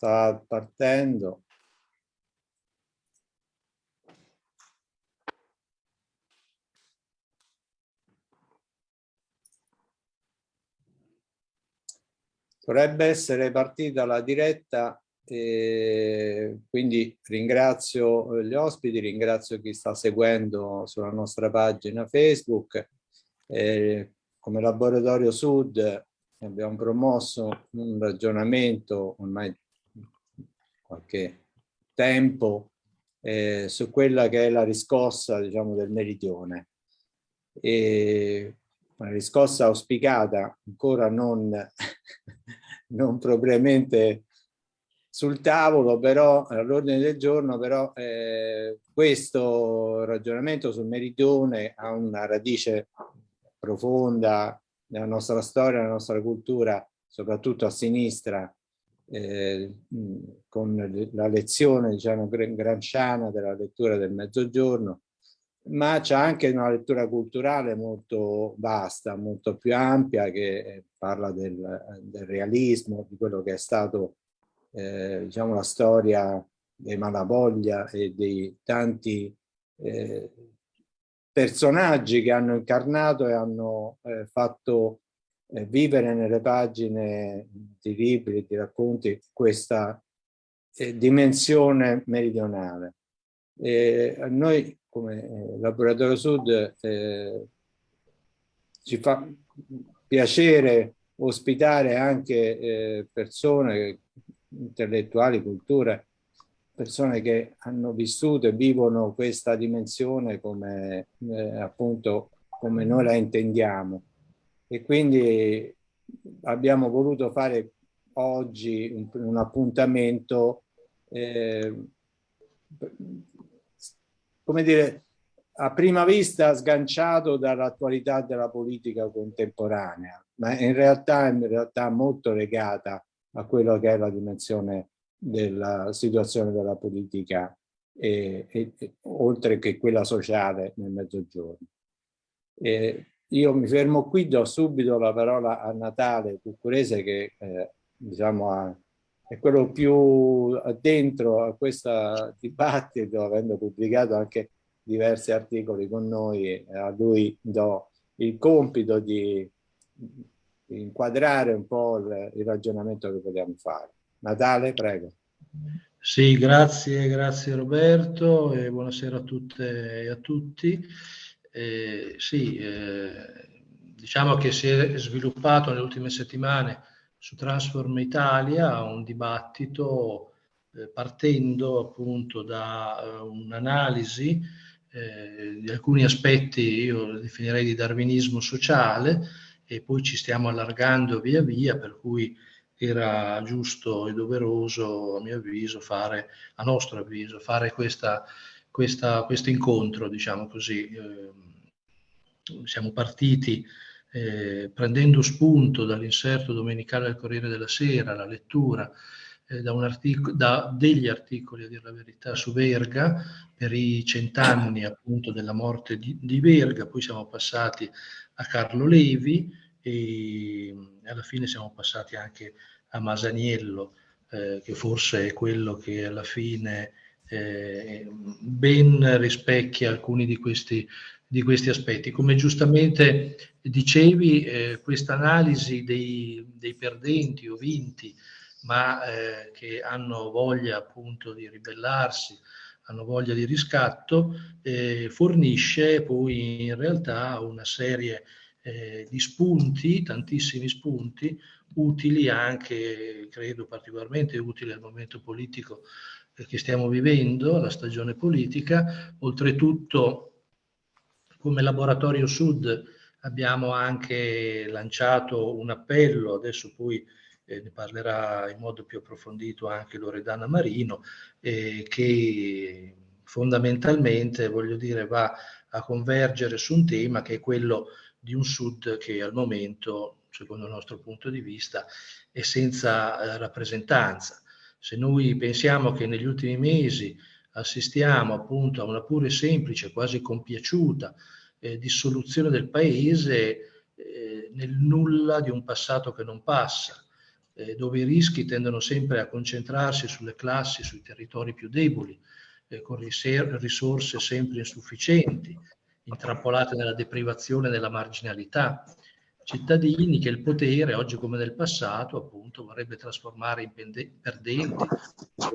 sta partendo. Dovrebbe essere partita la diretta, e quindi ringrazio gli ospiti, ringrazio chi sta seguendo sulla nostra pagina Facebook. Eh, come Laboratorio Sud abbiamo promosso un ragionamento ormai qualche tempo eh, su quella che è la riscossa diciamo, del meridione. E una riscossa auspicata, ancora non, non propriamente sul tavolo, però all'ordine del giorno, però eh, questo ragionamento sul meridione ha una radice profonda nella nostra storia, nella nostra cultura, soprattutto a sinistra, eh, con la lezione diciamo, granciana della lettura del mezzogiorno, ma c'è anche una lettura culturale molto vasta, molto più ampia, che parla del, del realismo, di quello che è stato eh, diciamo, la storia dei Malavoglia e dei tanti eh, personaggi che hanno incarnato e hanno eh, fatto eh, vivere nelle pagine di libri, di racconti, questa eh, dimensione meridionale. E a noi come eh, Laboratorio Sud eh, ci fa piacere ospitare anche eh, persone, intellettuali, culture, persone che hanno vissuto e vivono questa dimensione come eh, appunto come noi la intendiamo e quindi abbiamo voluto fare oggi un, un appuntamento eh, come dire a prima vista sganciato dall'attualità della politica contemporanea ma in realtà in realtà molto legata a quello che è la dimensione della situazione della politica e, e, oltre che quella sociale nel mezzogiorno. E io mi fermo qui, do subito la parola a Natale Cuccurese che eh, diciamo ha, è quello più dentro a questo dibattito, avendo pubblicato anche diversi articoli con noi, a lui do il compito di, inquadrare un po' il, il ragionamento che vogliamo fare. Natale, prego. Sì, grazie, grazie Roberto e buonasera a tutte e a tutti. Eh, sì, eh, diciamo che si è sviluppato nelle ultime settimane su Transform Italia un dibattito eh, partendo appunto da uh, un'analisi eh, di alcuni aspetti, io definirei di darwinismo sociale, e poi ci stiamo allargando via via, per cui era giusto e doveroso, a mio avviso, fare, a nostro avviso, fare questa, questa, questo incontro, diciamo così. Eh, siamo partiti eh, prendendo spunto dall'inserto domenicale del Corriere della Sera, la lettura eh, da, da, degli articoli, a dire la verità, su Verga, per i cent'anni appunto della morte di, di Verga, poi siamo passati a Carlo Levi, e alla fine siamo passati anche a Masaniello, eh, che forse è quello che alla fine eh, ben rispecchia alcuni di questi, di questi aspetti. Come giustamente dicevi, eh, questa analisi dei, dei, perdenti o vinti, ma eh, che hanno voglia appunto di ribellarsi, hanno voglia di riscatto, eh, fornisce poi in realtà una serie di eh, di spunti, tantissimi spunti, utili anche, credo particolarmente utili al momento politico che stiamo vivendo, la stagione politica. Oltretutto, come Laboratorio Sud abbiamo anche lanciato un appello, adesso poi eh, ne parlerà in modo più approfondito anche Loredana Marino, eh, che fondamentalmente, voglio dire, va a convergere su un tema che è quello di un Sud che al momento, secondo il nostro punto di vista, è senza eh, rappresentanza. Se noi pensiamo che negli ultimi mesi assistiamo appunto a una pure semplice, quasi compiaciuta eh, dissoluzione del paese eh, nel nulla di un passato che non passa, eh, dove i rischi tendono sempre a concentrarsi sulle classi, sui territori più deboli, eh, con risorse sempre insufficienti, intrappolate nella deprivazione e nella marginalità, cittadini che il potere, oggi come nel passato, appunto, vorrebbe trasformare in perdenti,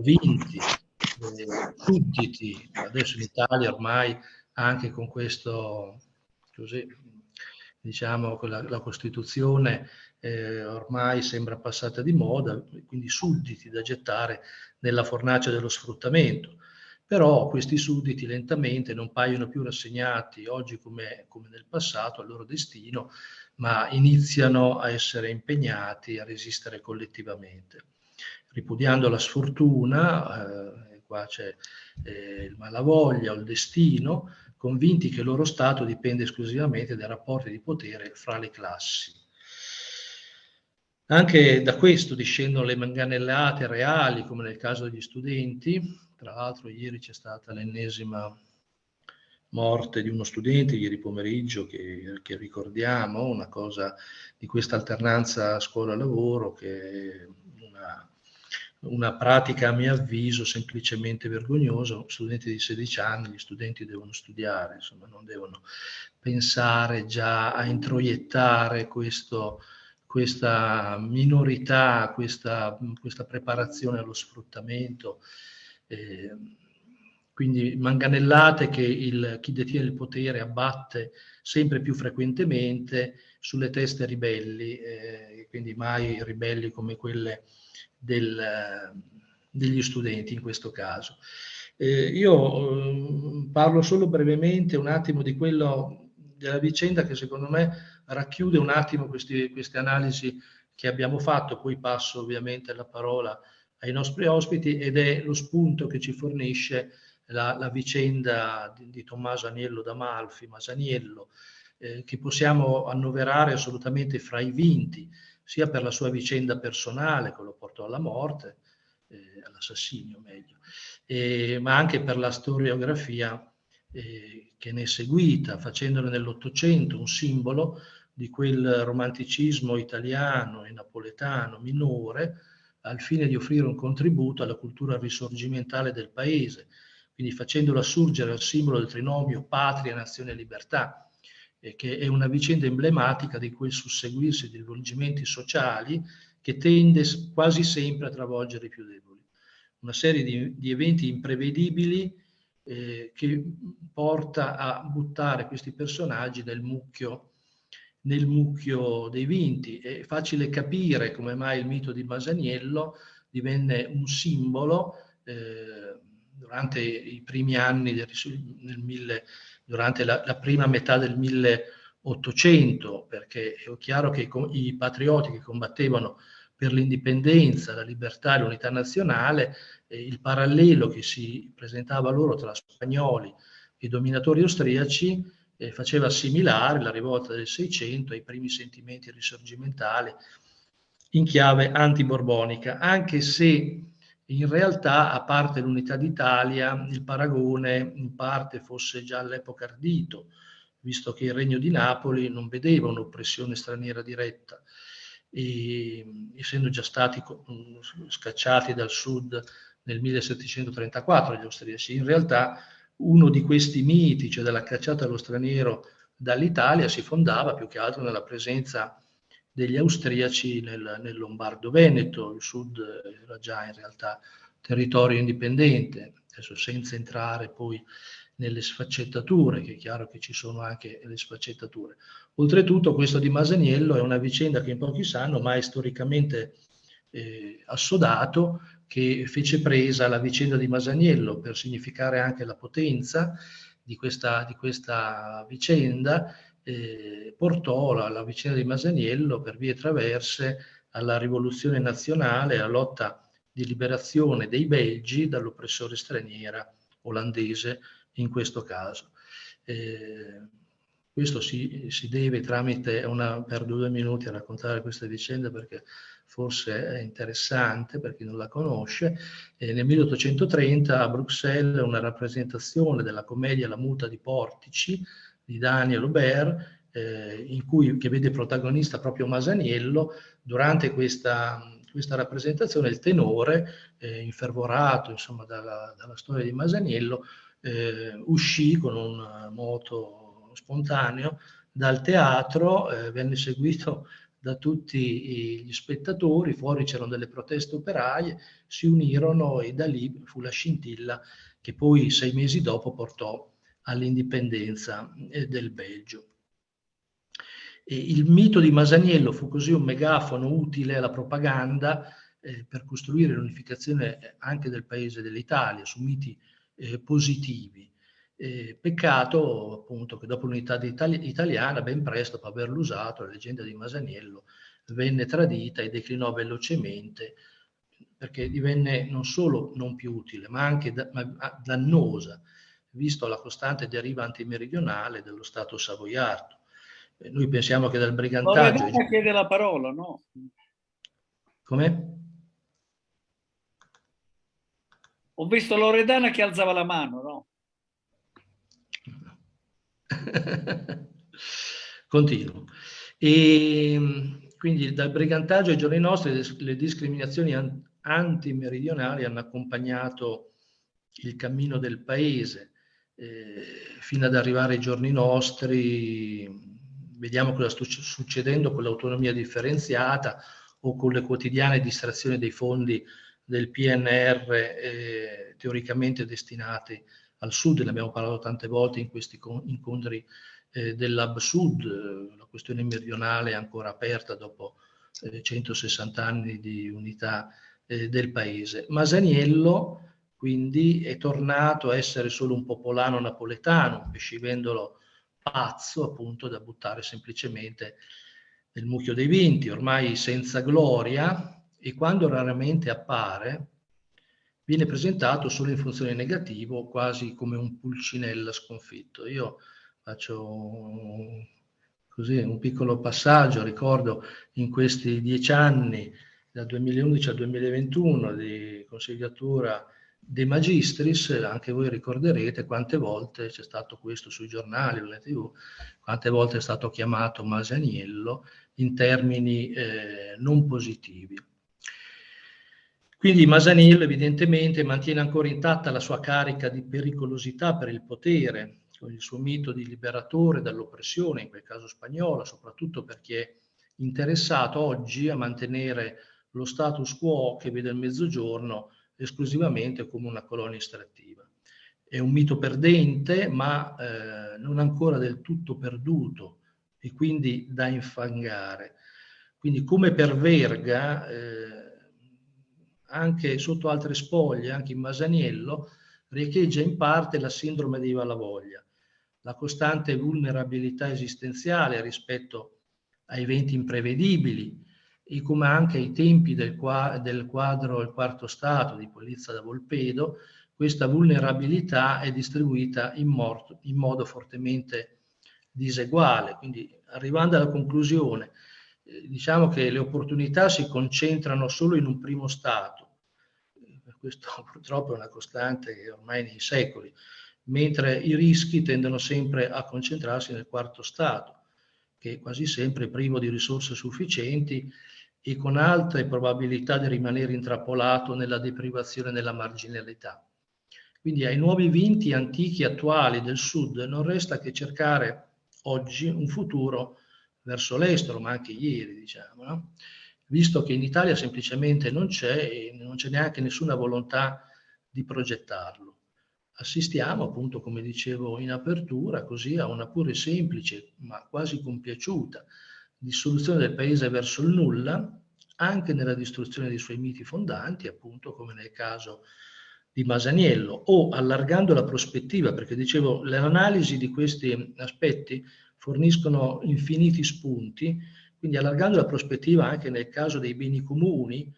vinti, eh, sudditi. Adesso in Italia ormai anche con questo, così, diciamo, con la, la Costituzione eh, ormai sembra passata di moda, quindi sudditi da gettare nella fornace dello sfruttamento. Però questi sudditi lentamente non paiono più rassegnati oggi come, come nel passato al loro destino, ma iniziano a essere impegnati a resistere collettivamente. Ripudiando la sfortuna, eh, qua c'è eh, il malavoglia o il destino, convinti che il loro stato dipende esclusivamente dai rapporti di potere fra le classi. Anche da questo discendono le manganellate reali, come nel caso degli studenti. Tra l'altro ieri c'è stata l'ennesima morte di uno studente, ieri pomeriggio, che, che ricordiamo, una cosa di questa alternanza scuola-lavoro che è una, una pratica a mio avviso semplicemente vergognosa. Studenti di 16 anni, gli studenti devono studiare, insomma non devono pensare già a introiettare questo questa minorità, questa, questa preparazione allo sfruttamento, eh, quindi manganellate che il, chi detiene il potere abbatte sempre più frequentemente sulle teste ribelli, eh, quindi mai ribelli come quelle del, degli studenti in questo caso. Eh, io eh, parlo solo brevemente un attimo di quello della vicenda che secondo me racchiude un attimo questi, queste analisi che abbiamo fatto, poi passo ovviamente la parola ai nostri ospiti ed è lo spunto che ci fornisce la, la vicenda di, di, Tommaso Aniello d'Amalfi, Masaniello, eh, che possiamo annoverare assolutamente fra i vinti, sia per la sua vicenda personale che lo portò alla morte, eh, all'assassinio meglio, eh, ma anche per la storiografia eh, che ne è seguita, facendone nell'Ottocento un simbolo di quel romanticismo italiano e napoletano minore al fine di offrire un contributo alla cultura risorgimentale del paese, quindi facendolo assurgere al simbolo del trinomio patria, nazione e libertà, eh, che è una vicenda emblematica di quel susseguirsi di rivolgimenti sociali che tende quasi sempre a travolgere i più deboli. Una serie di, di eventi imprevedibili eh, che porta a buttare questi personaggi nel mucchio nel mucchio dei vinti. È facile capire come mai il mito di Masaniello divenne un simbolo eh, durante i primi anni, del, mille, durante la, la, prima metà del 1800, perché è chiaro che i, i patrioti che combattevano per l'indipendenza, la libertà e l'unità nazionale, eh, il parallelo che si presentava loro tra spagnoli e dominatori austriaci eh, faceva assimilare la rivolta del Seicento ai primi sentimenti risorgimentali in chiave antiborbonica, anche se in realtà, a parte l'unità d'Italia, il paragone in parte fosse già all'epoca ardito, visto che il Regno di Napoli non vedeva un'oppressione straniera diretta, e, essendo già stati scacciati dal sud nel 1734 gli austriaci. In realtà uno di questi miti, cioè della cacciata allo straniero dall'Italia, si fondava più che altro nella presenza degli austriaci nel, nel Lombardo-Veneto, il sud era già in realtà territorio indipendente, adesso senza entrare poi nelle sfaccettature, che è chiaro che ci sono anche le sfaccettature. Oltretutto questo di Masaniello è una vicenda che in pochi sanno, ma è storicamente eh, assodato, che fece presa alla vicenda di Masaniello per significare anche la potenza di questa, di questa vicenda, eh, portò la, la, vicenda di Masaniello per vie traverse alla rivoluzione nazionale, alla lotta di liberazione dei belgi dall'oppressore straniera olandese in questo caso. Eh, questo si, si, deve tramite una, per due minuti a raccontare questa vicenda perché forse è interessante per chi non la conosce, eh, nel 1830 a Bruxelles una rappresentazione della commedia La muta di Portici di Daniel Aubert, eh, cui, che vede protagonista proprio Masaniello, durante questa, questa rappresentazione il tenore, eh, infervorato insomma, dalla, dalla, storia di Masaniello, eh, uscì con un moto spontaneo dal teatro, eh, venne seguito da tutti gli spettatori, fuori c'erano delle proteste operaie, si unirono e da lì fu la scintilla che poi sei mesi dopo portò all'indipendenza eh, del Belgio. E il mito di Masaniello fu così un megafono utile alla propaganda eh, per costruire l'unificazione anche del paese dell'Italia su miti eh, positivi. Eh, peccato appunto che dopo l'unità itali italiana, ben presto, dopo averlo usato, la leggenda di Masaniello venne tradita e declinò velocemente perché divenne non solo non più utile, ma anche da ma dannosa, visto la costante deriva antimeridionale dello Stato savoiardo. Eh, noi pensiamo che dal brigantaggio... Loredana chiede la parola, no? Come? Ho visto Loredana che alzava la mano, no? Continuo. E quindi dal brigantaggio ai giorni nostri le discriminazioni antimeridionali hanno accompagnato il cammino del paese eh, fino ad arrivare ai giorni nostri. Vediamo cosa sta succedendo con l'autonomia differenziata o con le quotidiane distrazioni dei fondi del PNR eh, teoricamente destinati al sud, ne abbiamo parlato tante volte in questi incontri eh, dell'Hub Sud, la questione meridionale è ancora aperta dopo eh, 160 anni di unità eh, del paese. Masaniello quindi è tornato a essere solo un popolano napoletano, un pescivendolo pazzo appunto da buttare semplicemente nel mucchio dei vinti, ormai senza gloria e quando raramente appare viene presentato solo in funzione negativo, quasi come un pulcinella sconfitto. Io faccio un, così, un piccolo passaggio, ricordo in questi dieci anni dal 2011 al 2021 di consigliatura dei magistris, anche voi ricorderete quante volte c'è stato questo sui giornali o tv, quante volte è stato chiamato Masaniello in termini eh, non positivi. Quindi Masaniello evidentemente mantiene ancora intatta la sua carica di pericolosità per il potere, con il suo mito di liberatore dall'oppressione, in quel caso spagnola, soprattutto perché è interessato oggi a mantenere lo status quo che vede il mezzogiorno esclusivamente come una colonia estrattiva. È un mito perdente, ma eh, non ancora del tutto perduto e quindi da infangare. Quindi come per Verga, eh, anche sotto altre spoglie, anche in Masaniello, riecheggia in parte la sindrome di Valavoglia, la costante vulnerabilità esistenziale rispetto a eventi imprevedibili, e come anche ai tempi del, qua, del quadro Il quarto stato di Polizia da Volpedo, questa vulnerabilità è distribuita in, morto, in modo fortemente diseguale. Quindi arrivando alla conclusione, eh, diciamo che le opportunità si concentrano solo in un primo stato, questo purtroppo è una costante ormai nei secoli, mentre i rischi tendono sempre a concentrarsi nel quarto stato, che è quasi sempre privo di risorse sufficienti e con alte probabilità di rimanere intrappolato nella deprivazione e nella marginalità. Quindi ai nuovi vinti antichi e attuali del Sud non resta che cercare oggi un futuro verso l'estero, ma anche ieri, diciamo, no? visto che in Italia semplicemente non c'è e non c'è neanche nessuna volontà di progettarlo. Assistiamo appunto, come dicevo in apertura, così a una pure semplice, ma quasi compiaciuta, dissoluzione del paese verso il nulla, anche nella distruzione dei suoi miti fondanti, appunto come nel caso di Masaniello, o allargando la prospettiva, perché dicevo, le analisi di questi aspetti forniscono infiniti spunti, quindi allargando la prospettiva anche nel caso dei beni comuni,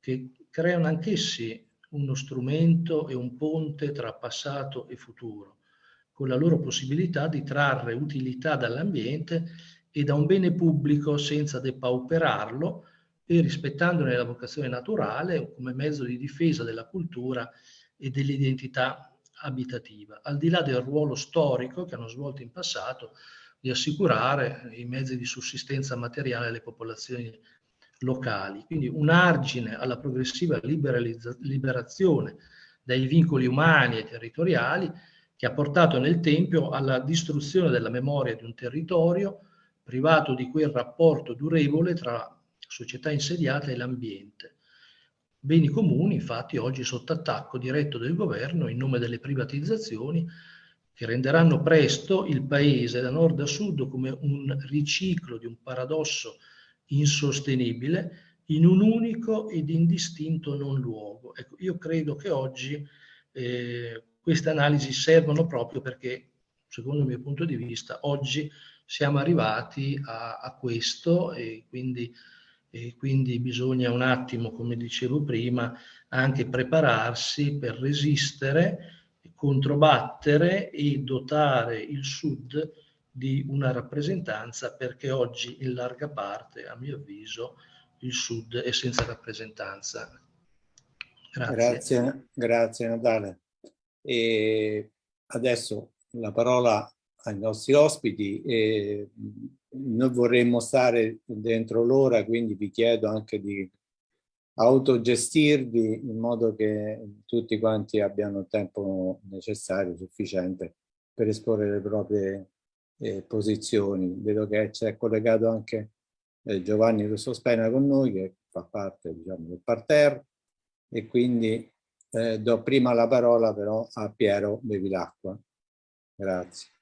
che creano anch'essi uno strumento e un ponte tra passato e futuro, con la loro possibilità di trarre utilità dall'ambiente e da un bene pubblico senza depauperarlo e rispettandone la vocazione naturale come mezzo di difesa della cultura e dell'identità abitativa, al di là del ruolo storico che hanno svolto in passato di assicurare i mezzi di sussistenza materiale alle popolazioni locali, quindi un argine alla progressiva liberazione dai vincoli umani e territoriali che ha portato nel Tempio alla distruzione della memoria di un territorio privato di quel rapporto durevole tra società insediata e l'ambiente. Beni comuni, infatti, oggi sotto attacco diretto del governo in nome delle privatizzazioni che renderanno presto il paese da nord a sud come un riciclo di un paradosso insostenibile in un unico ed indistinto non luogo. Ecco, io credo che oggi eh, queste analisi servono proprio perché, secondo il mio punto di vista, oggi siamo arrivati a, a questo e quindi, e quindi bisogna un attimo, come dicevo prima, anche prepararsi per resistere, controbattere e dotare il Sud di una rappresentanza perché oggi in larga parte, a mio avviso, il Sud è senza rappresentanza. Grazie. Grazie, grazie Natale. E adesso la parola ai nostri ospiti. E noi vorremmo stare dentro l'ora, quindi vi chiedo anche di autogestirvi in modo che tutti quanti abbiano il tempo necessario, sufficiente, per esporre le proprie eh, posizioni. Vedo che c'è collegato anche eh, Giovanni Russo Spena con noi, che fa parte diciamo, del parterre, e quindi eh, do prima la parola però a Piero Bevilacqua. Grazie.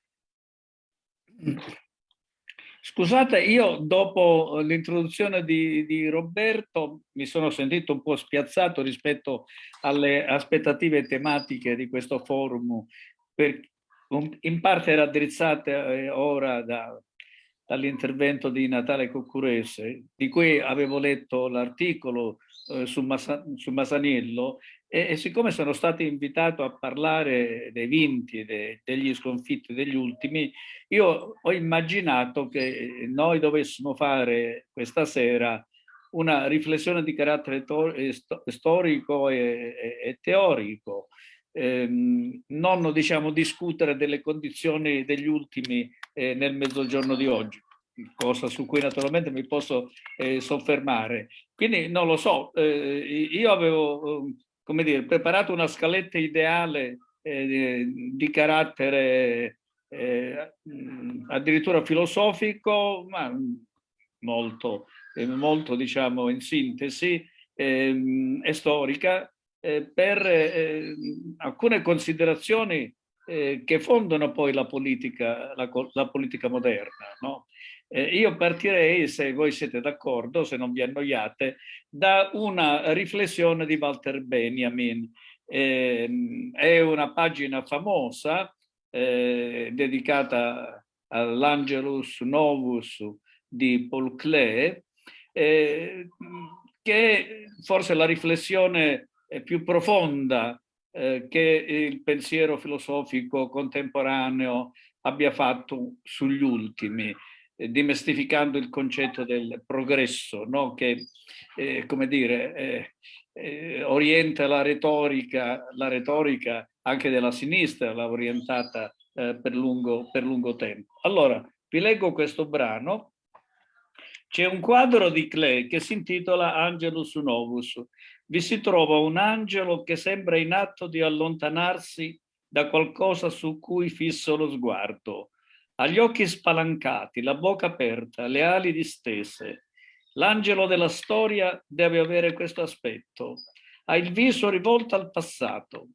Scusate, io dopo l'introduzione di, di, Roberto mi sono sentito un po' spiazzato rispetto alle aspettative tematiche di questo forum, per, in parte raddrizzate eh, ora da, dall'intervento di Natale Coccurese, di cui avevo letto l'articolo eh, su, Massa, su Masaniello e, e, siccome sono stato invitato a parlare dei vinti, de, degli sconfitti degli ultimi, io ho immaginato che noi dovessimo fare questa sera una riflessione di carattere eh, storico e, e, e teorico, ehm, non diciamo discutere delle condizioni degli ultimi eh, nel mezzogiorno di oggi cosa su cui naturalmente mi posso eh, soffermare. Quindi non lo so, eh, io avevo come dire, preparato una scaletta ideale eh, di carattere eh, addirittura filosofico, ma molto, eh, molto diciamo in sintesi, ehm, e storica, eh, per eh, alcune considerazioni eh, che fondano poi la politica, la, la politica moderna. No? Eh, io partirei, se voi siete d'accordo, se non vi annoiate, da una riflessione di Walter Benjamin. Eh, è una pagina famosa eh, dedicata all'Angelus Novus di Paul Klee, eh, che forse la riflessione più profonda eh, che il pensiero filosofico contemporaneo abbia fatto sugli ultimi. Eh, dimestificando il concetto del progresso, no? che eh, come dire, eh, eh, orienta la retorica, la retorica anche della sinistra, l'ha orientata eh, per, lungo, per lungo tempo. Allora, vi leggo questo brano. C'è un quadro di Klee che si intitola Angelus Novus. Vi si trova un angelo che sembra in atto di allontanarsi da qualcosa su cui fisso lo sguardo ha gli occhi spalancati, la bocca aperta, le ali distese. L'angelo della storia deve avere questo aspetto. Ha il viso rivolto al passato,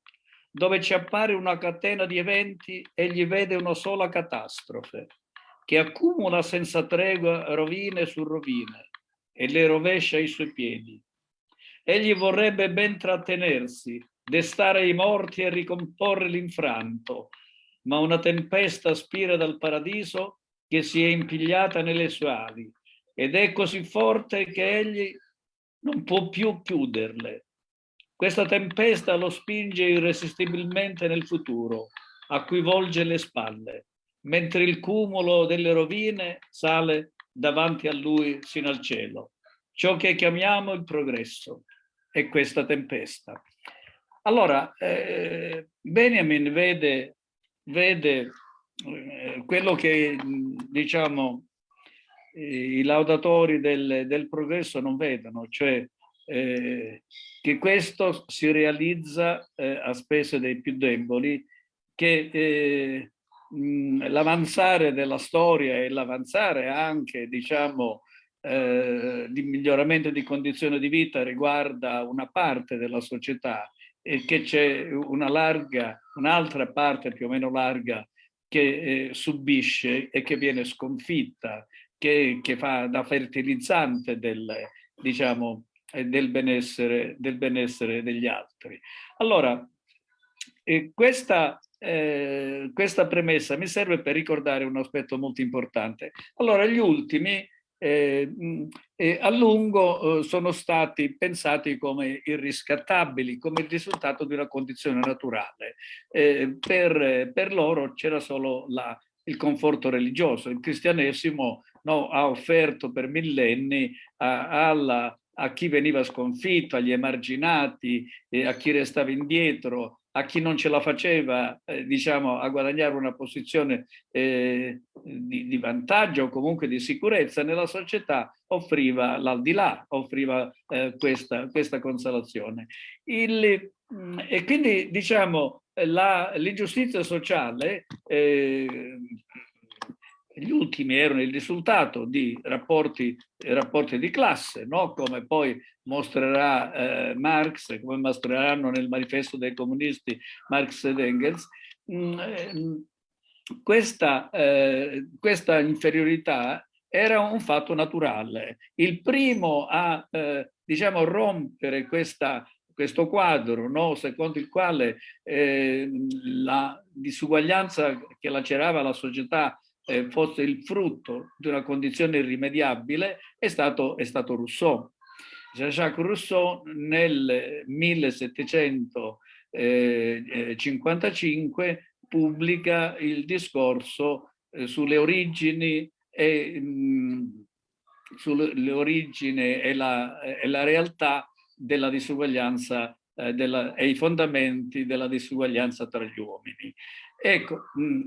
dove ci appare una catena di eventi e gli vede una sola catastrofe, che accumula senza tregua rovine su rovine e le rovescia ai suoi piedi. Egli vorrebbe ben trattenersi, destare i morti e ricomporre l'infranto, ma una tempesta spira dal paradiso che si è impigliata nelle sue ali ed è così forte che egli non può più chiuderle. Questa tempesta lo spinge irresistibilmente nel futuro, a cui volge le spalle, mentre il cumulo delle rovine sale davanti a lui sino al cielo. Ciò che chiamiamo il progresso è questa tempesta. Allora, eh, Benjamin vede vede eh, quello che diciamo i laudatori del, del, progresso non vedono, cioè eh, che questo si realizza eh, a spese dei più deboli, che eh, l'avanzare della storia e l'avanzare anche, diciamo, eh, di miglioramento di condizioni di vita riguarda una parte della società e che c'è una larga, un'altra parte più o meno larga che eh, subisce e che viene sconfitta, che, che fa da fertilizzante del, diciamo, eh, del, benessere, del benessere degli altri. Allora, eh, questa, eh, questa premessa mi serve per ricordare un aspetto molto importante. Allora, gli ultimi eh, eh, a lungo eh, sono stati pensati come irriscattabili, come il risultato di una condizione naturale. Eh, per, per, loro c'era solo la, il conforto religioso. Il cristianesimo no, ha offerto per millenni a, alla, a chi veniva sconfitto, agli emarginati, a chi restava indietro, a chi non ce la faceva eh, diciamo, a guadagnare una posizione eh, di, di, vantaggio o comunque di sicurezza nella società offriva l'aldilà, offriva eh, questa, questa, consolazione. Il, mm, e quindi diciamo l'ingiustizia sociale eh, gli ultimi erano il risultato di rapporti, rapporti di classe, no? come poi mostrerà eh, Marx, come mostreranno nel manifesto dei comunisti Marx ed Engels, mm, eh, questa, eh, questa, inferiorità era un fatto naturale. Il primo a eh, diciamo, rompere questa, questo quadro no? secondo il quale eh, la disuguaglianza che lacerava la società eh, fosse il frutto di una condizione irrimediabile è stato, è stato Rousseau. Jean-Jacques Rousseau nel 1755 pubblica il discorso eh, sulle origini e, mh, sulle origini e la, e la realtà della disuguaglianza eh, della, e i fondamenti della disuguaglianza tra gli uomini. Ecco, mm,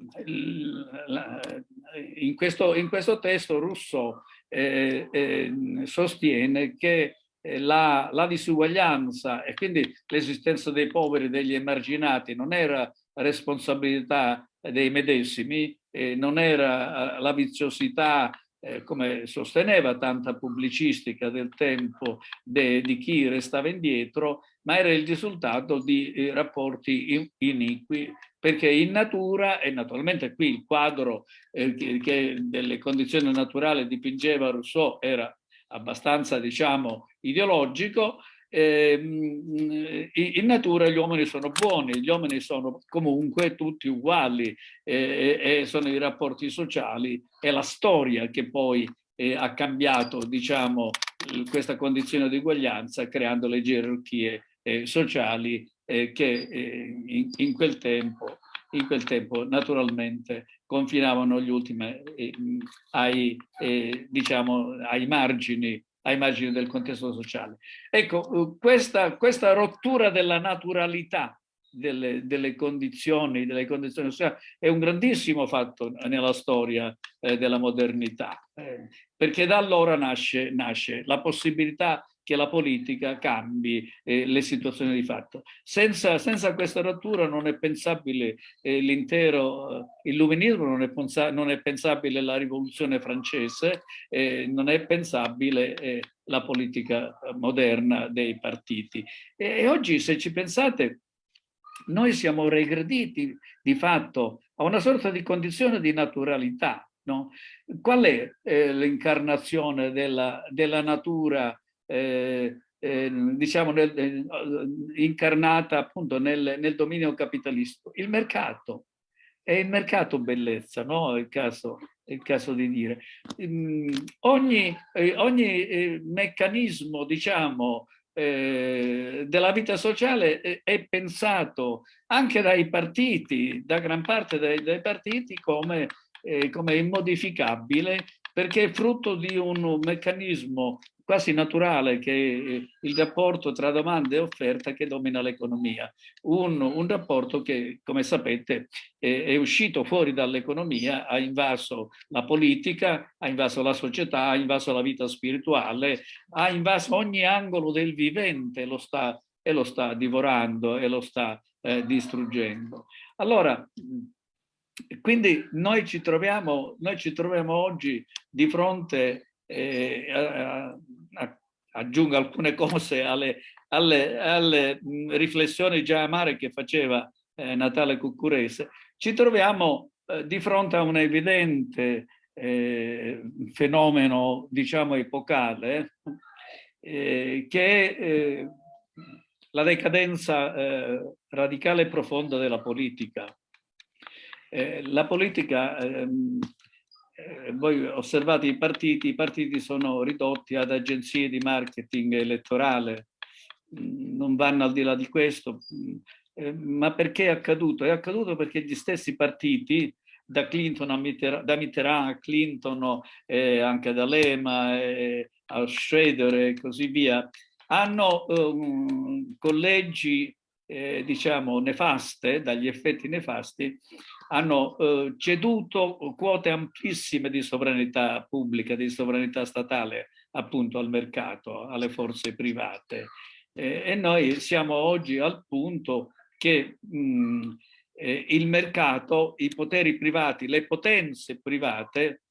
in questo, in questo testo Rousseau eh, eh, sostiene che eh, la, la, disuguaglianza e quindi l'esistenza dei poveri e degli emarginati non era responsabilità dei medesimi, eh, non era eh, la viziosità eh, come sosteneva tanta pubblicistica del tempo de, di chi restava indietro, ma era il risultato di eh, rapporti iniqui, perché in natura, e naturalmente qui il quadro eh, che, delle condizioni naturali dipingeva Rousseau era abbastanza, diciamo, ideologico, eh, in natura gli uomini sono buoni, gli uomini sono comunque tutti uguali eh, e sono i rapporti sociali, è la storia che poi eh, ha cambiato diciamo, questa condizione di uguaglianza creando le gerarchie eh, sociali eh, che eh, in, in, quel tempo, in quel tempo naturalmente confinavano gli ultimi ai, diciamo, ai margini ai margini del contesto sociale. Ecco, questa, questa rottura della naturalità delle, delle, condizioni, delle condizioni sociali è un grandissimo fatto nella storia eh, della modernità, eh, perché da allora nasce, nasce la possibilità che la politica cambi eh, le situazioni di fatto. Senza, senza questa rottura non è pensabile eh, l'intero eh, illuminismo, non è, non è, pensabile la rivoluzione francese, eh, non è pensabile eh, la politica moderna dei partiti. E, e oggi se ci pensate noi siamo regrediti di fatto a una sorta di condizione di naturalità. No? Qual è l'incarnazione della, della natura eh, eh, diciamo nel, eh, incarnata appunto nel, nel, dominio capitalista. Il mercato, è il mercato bellezza, no? È il caso, il caso di dire. Mm, ogni, eh, ogni eh, meccanismo, diciamo, della vita sociale è, pensato anche dai partiti, da gran parte dei, dei partiti come, come immodificabile perché è frutto di un meccanismo quasi naturale che è il rapporto tra domanda e offerta che domina l'economia. Un, un, rapporto che, come sapete, è, è uscito fuori dall'economia, ha invaso la politica, ha invaso la società, ha invaso la vita spirituale, ha invaso ogni angolo del vivente lo sta, e lo sta divorando e lo sta eh, distruggendo. Allora, quindi noi ci troviamo, noi ci troviamo oggi di fronte eh, a, a, aggiungo alcune cose alle, alle, alle, riflessioni già amare che faceva eh, Natale Cuccurese, ci troviamo eh, di fronte a un evidente eh, fenomeno, diciamo, epocale, eh, che è eh, la decadenza radicale e profonda della politica. La polica ehm, eh, voi osservate i partiti, i partiti sono ridotti ad agenzie di marketing elettorale, mm, non vanno al di là di questo. Mm, eh, ma perché è accaduto? È accaduto perché gli stessi partiti, da Clinton a Mitterrand, da Mitterrand a Clinton, eh, anche da Lema, eh, a Schroeder e così via, hanno um, collegi eh, diciamo nefaste, dagli effetti nefasti, hanno eh, ceduto quote amplissime di sovranità pubblica, di sovranità statale appunto al mercato, alle forze private. Eh, e noi siamo oggi al punto che mh, eh, il mercato, i poteri privati, le potenze private,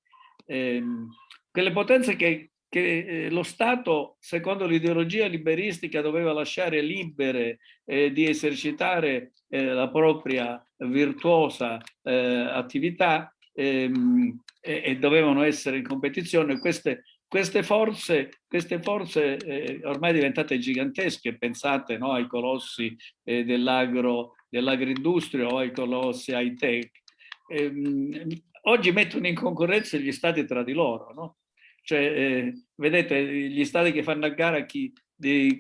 ehm, quelle potenze che che eh, lo Stato, secondo l'ideologia liberistica, doveva lasciare libere eh, di esercitare eh, la propria virtuosa eh, attività ehm, e, e, dovevano essere in competizione. Queste, queste forze, queste forze eh, ormai diventate gigantesche, pensate no, ai colossi eh, dell'agro, dell'agroindustria o ai colossi high tech, ehm, oggi mettono in concorrenza gli stati tra di loro, no? Cioè, eh, vedete, gli stati che fanno a gara chi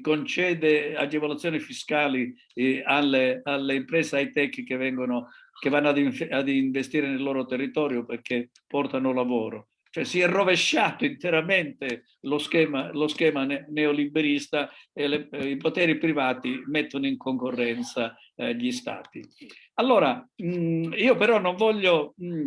concede agevolazioni fiscali eh, alle, alle, imprese high tech che, vengono, che vanno ad, ad, investire nel loro territorio perché portano lavoro. Cioè si è rovesciato interamente lo schema, lo schema neoliberista e le, eh, i poteri privati mettono in concorrenza eh, gli stati. Allora, mh, io però non voglio mh,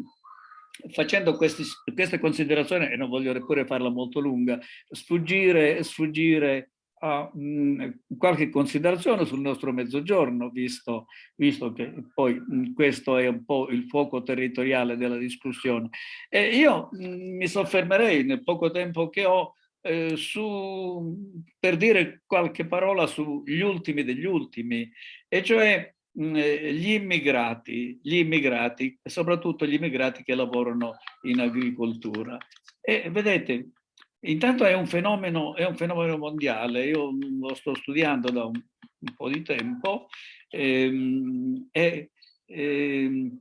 facendo questi, queste considerazioni, e non voglio neppure farla molto lunga, sfuggire, sfuggire a mh, mm, qualche considerazione sul nostro mezzogiorno, visto, visto che poi mh, questo è un po' il fuoco territoriale della discussione. E io mh, mi soffermerei nel poco tempo che ho eh, su, per dire qualche parola sugli ultimi degli ultimi, e cioè Mm, gli immigrati, gli immigrati, soprattutto gli immigrati che lavorano in agricoltura. E vedete, intanto è un fenomeno, è un fenomeno mondiale, io lo sto studiando da un, un po' di tempo, ehm, e, ehm,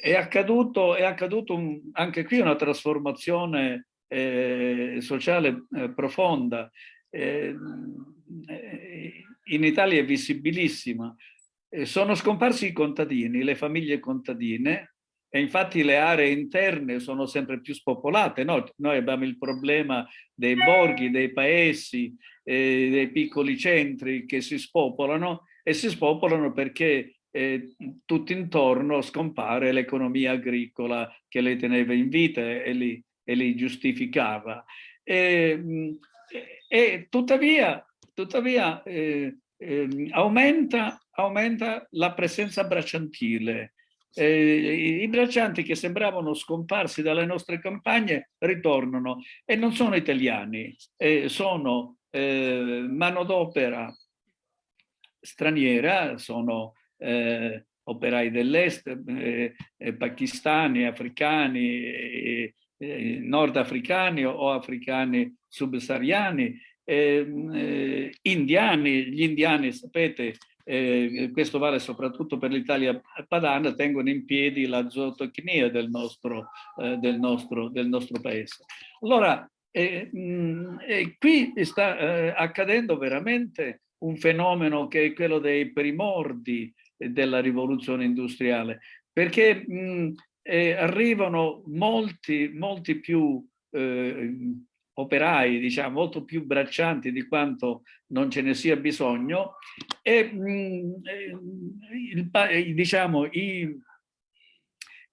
è accaduto, è accaduto un, anche qui una trasformazione eh, sociale eh, profonda. Ehm, eh, in Italia è visibilissima, sono scomparsi i contadini, le famiglie contadine, e infatti le aree interne sono sempre più spopolate. No? Noi abbiamo il problema dei borghi, dei paesi, eh, dei piccoli centri che si spopolano e si spopolano perché eh, tutto intorno scompare l'economia agricola che le teneva in vita e li, e li giustificava. E, e tuttavia, tuttavia eh, eh, aumenta, aumenta, la presenza bracciantile. Eh, I braccianti che sembravano scomparsi dalle nostre campagne ritornano e non sono italiani, eh, sono eh, manodopera straniera, sono eh, operai dell'est, eh, pakistani, africani, nordafricani o africani subsahariani, eh, indiani, gli indiani sapete, eh, questo vale soprattutto per l'Italia padana, tengono in piedi la zootecnia del nostro, eh, del del nostro paese. Allora, eh, mh, qui sta eh, accadendo veramente un fenomeno che è quello dei primordi della rivoluzione industriale, perché mh, eh, arrivano molti, molti più eh, operai, diciamo, molto più braccianti di quanto non ce ne sia bisogno. E mh, mm, il, diciamo, i,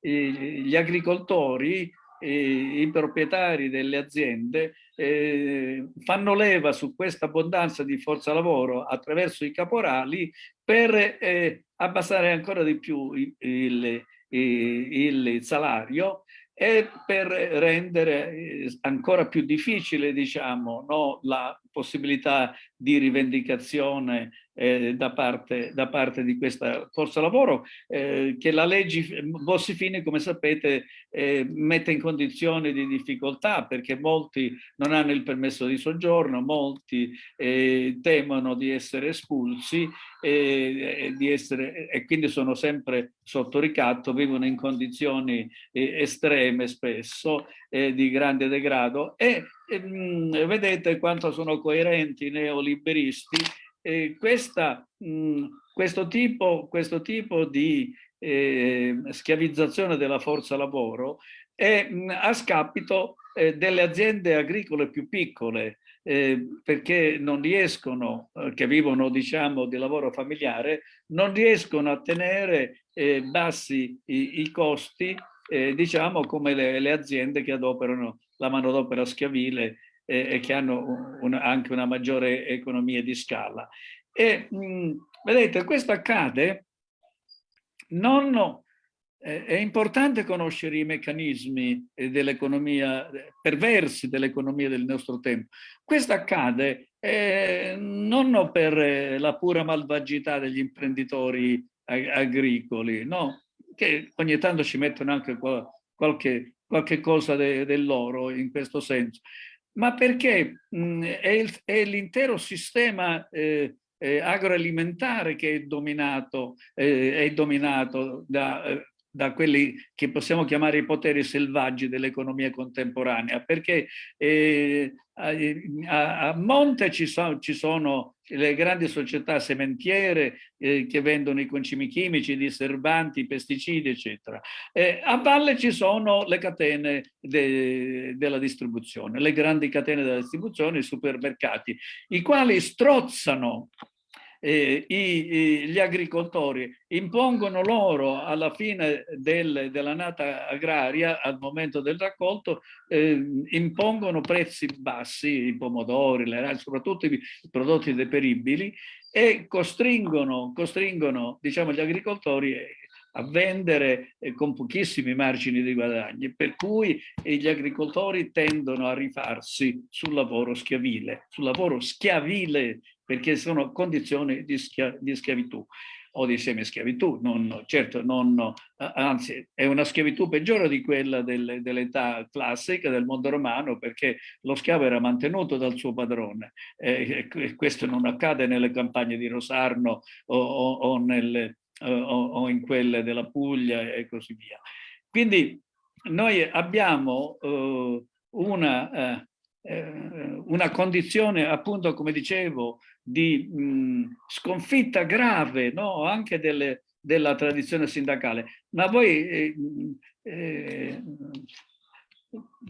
gli agricoltori i proprietari delle aziende eh, fanno leva su questa abbondanza di forza lavoro attraverso i caporali per eh, abbassare ancora di più il, il, il salario e per rendere eh, ancora più difficile diciamo, no, la possibilità di rivendicazione eh, da, parte, da, parte, di questa forza lavoro eh, che la legge Bossi-Fini come sapete eh, mette in condizioni di difficoltà perché molti non hanno il permesso di soggiorno, molti eh, temono di essere espulsi e, di essere, e quindi sono sempre sotto ricatto, vivono in condizioni eh, estreme spesso eh, di grande degrado. E mh, vedete quanto sono coerenti i neoliberisti. Eh, questa, mh, questo, tipo, questo tipo di eh, schiavizzazione della forza lavoro è mh, a scapito eh, delle aziende agricole più piccole eh, perché non riescono, eh, che vivono diciamo di lavoro familiare, non riescono a tenere eh, bassi i, i costi diciamo come le, le aziende che adoperano la manodopera schiavile e che hanno un, anche una maggiore economia di scala. E mh, vedete, questo accade non... Eh, è importante conoscere i meccanismi dell'economia, perversi dell'economia del nostro tempo. Questo accade eh, non per la pura malvagità degli imprenditori agricoli, no? Che ogni tanto ci mettono anche qualche, qualche cosa de, dell'oro in questo senso, ma perché mh, è l'intero sistema eh, eh, agroalimentare che è dominato, eh, è dominato da, eh, da quelli che possiamo chiamare i poteri selvaggi dell'economia contemporanea, perché eh, a, a, monte ci, so, ci, sono le grandi società sementiere eh, che vendono i concimi chimici, i disturbanti, i pesticidi, eccetera. Eh, a valle ci sono le catene de, della distribuzione, le grandi catene della distribuzione, i supermercati, i quali strozzano eh, i, gli agricoltori impongono loro alla fine del, dell'annata agraria, al momento del raccolto, eh, impongono prezzi bassi, i pomodori, le, soprattutto i prodotti deperibili, e costringono, costringono diciamo, gli agricoltori a vendere eh, con pochissimi margini di guadagni, per cui eh, gli agricoltori tendono a rifarsi sul lavoro schiavile, sul lavoro schiavile perché sono condizioni di, schia di schiavitù o di semischiavitù, non, certo non, anzi è una schiavitù peggiore di quella del, dell'età classica del mondo romano perché lo schiavo era mantenuto dal suo padrone e, e questo non accade nelle campagne di Rosarno o, o, o nelle, o, o, in quelle della Puglia e così via. Quindi noi abbiamo uh, una, uh, una condizione appunto come dicevo di mh, sconfitta grave no? anche delle, della tradizione sindacale ma voi eh, eh,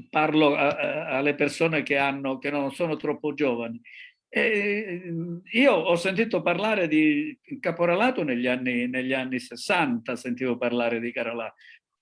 parlo a, a, alle persone che, hanno, che non sono troppo giovani e io ho sentito parlare di caporalato negli anni, negli anni 60, sentivo parlare di caporalato.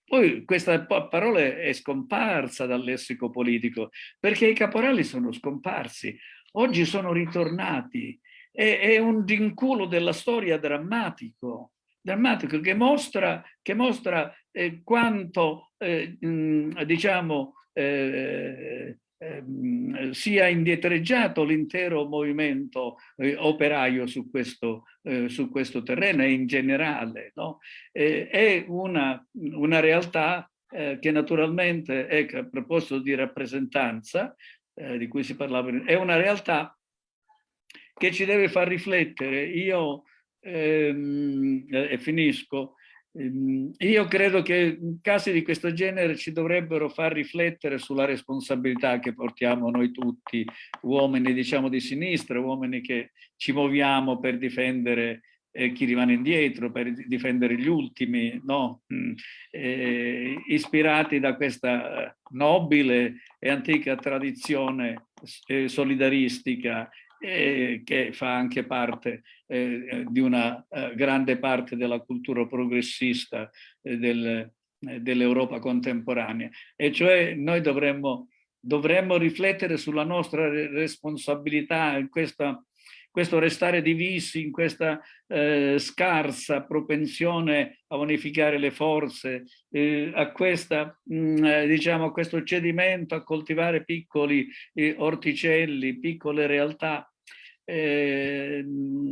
Poi questa parola è scomparsa dal lessico politico, perché i caporali sono scomparsi, oggi sono ritornati. È, è un vinculo della storia drammatico, drammatico che mostra, che mostra eh, quanto, eh, diciamo, eh, Ehm, sia indietreggiato l'intero movimento eh, operaio su questo, eh, su questo, terreno e in generale. No? È una, una realtà eh, che naturalmente, ecco, a proposito di rappresentanza, eh, di cui si parlava, è una realtà che ci deve far riflettere. Io, ehm, e finisco, io credo che casi di questo genere ci dovrebbero far riflettere sulla responsabilità che portiamo noi tutti, uomini diciamo di sinistra, uomini che ci muoviamo per difendere eh, chi rimane indietro, per difendere gli ultimi, no? Eh, ispirati da questa nobile e antica tradizione eh, solidaristica eh, che fa anche parte eh, di una eh, grande parte della cultura progressista eh, del, dell'Europa contemporanea. E cioè noi dovremmo, dovremmo riflettere sulla nostra responsabilità in questa questo restare divisi in questa eh, scarsa propensione a unificare le forze, eh, a, questa, mh, mm, eh, diciamo, a questo cedimento a coltivare piccoli eh, orticelli, piccole realtà. Eh,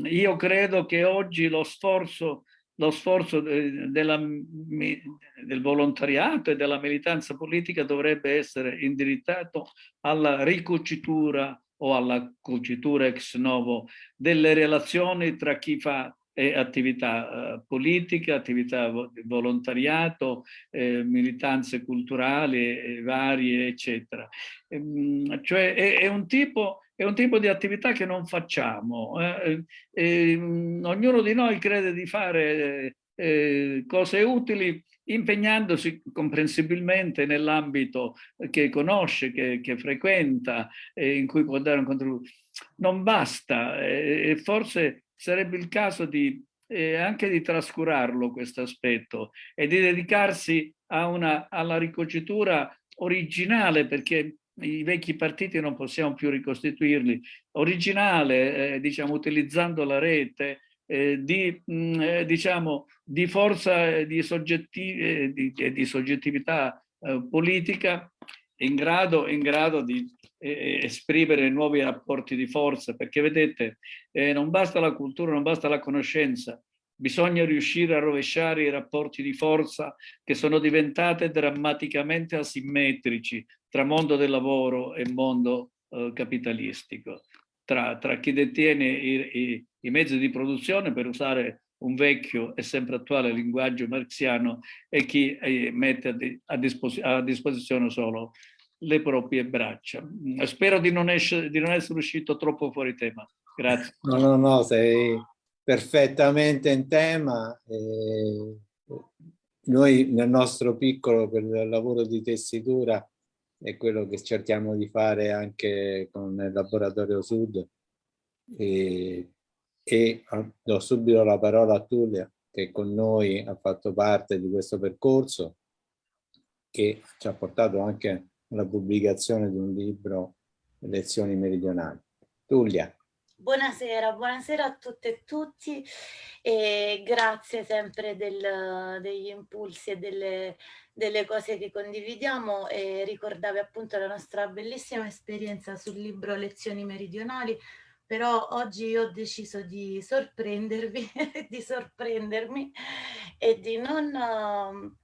io credo che oggi lo sforzo lo sforzo della, del volontariato e della militanza politica dovrebbe essere indirizzato alla ricucitura o alla cucitura ex novo delle relazioni tra chi fa eh, attività eh, politiche, attività volontariato, eh, militanze culturali eh, varie, eccetera. Ehm, cioè è, un tipo, è, un tipo, di attività che non facciamo. Eh, ehm, ognuno di noi crede di fare eh, cose utili impegnandosi comprensibilmente nell'ambito che conosce, che, che frequenta e in cui può dare un contributo. Non basta e forse sarebbe il caso di, eh, anche di trascurarlo questo aspetto e di dedicarsi una, alla ricocitura originale perché i vecchi partiti non possiamo più ricostituirli, originale, eh, diciamo, utilizzando la rete, eh, di, mh, mm, eh, diciamo, di forza di, soggetti, eh, di, di soggettività eh, politica in grado, in grado di esprimere nuovi rapporti di forza, perché vedete, non basta la cultura, non basta la conoscenza, bisogna riuscire a rovesciare i rapporti di forza che sono diventate drammaticamente asimmetrici tra mondo del lavoro e mondo eh, capitalistico. Tra, tra chi detiene i, i, i, mezzi di produzione, per usare un vecchio e sempre attuale linguaggio marxiano, e chi eh, mette a, di, a, dispos a, disposizione solo le proprie braccia. Mm, spero di non, di non essere uscito troppo fuori tema. Grazie. No, no, no, sei perfettamente in tema. Eh, noi nel nostro piccolo per il lavoro di tessitura è quello che cerchiamo di fare anche con il laboratorio Sud e, e do subito la parola a Tullia che con noi ha fatto parte di questo percorso che ci ha portato anche alla pubblicazione di un libro Lezioni meridionali. Tullia. Buonasera, buonasera a tutte e tutti e grazie sempre del, degli impulsi e delle delle cose che condividiamo e ricordavi appunto la nostra bellissima esperienza sul libro Lezioni meridionali, però oggi ho deciso di sorprendervi, di sorprendermi e di non,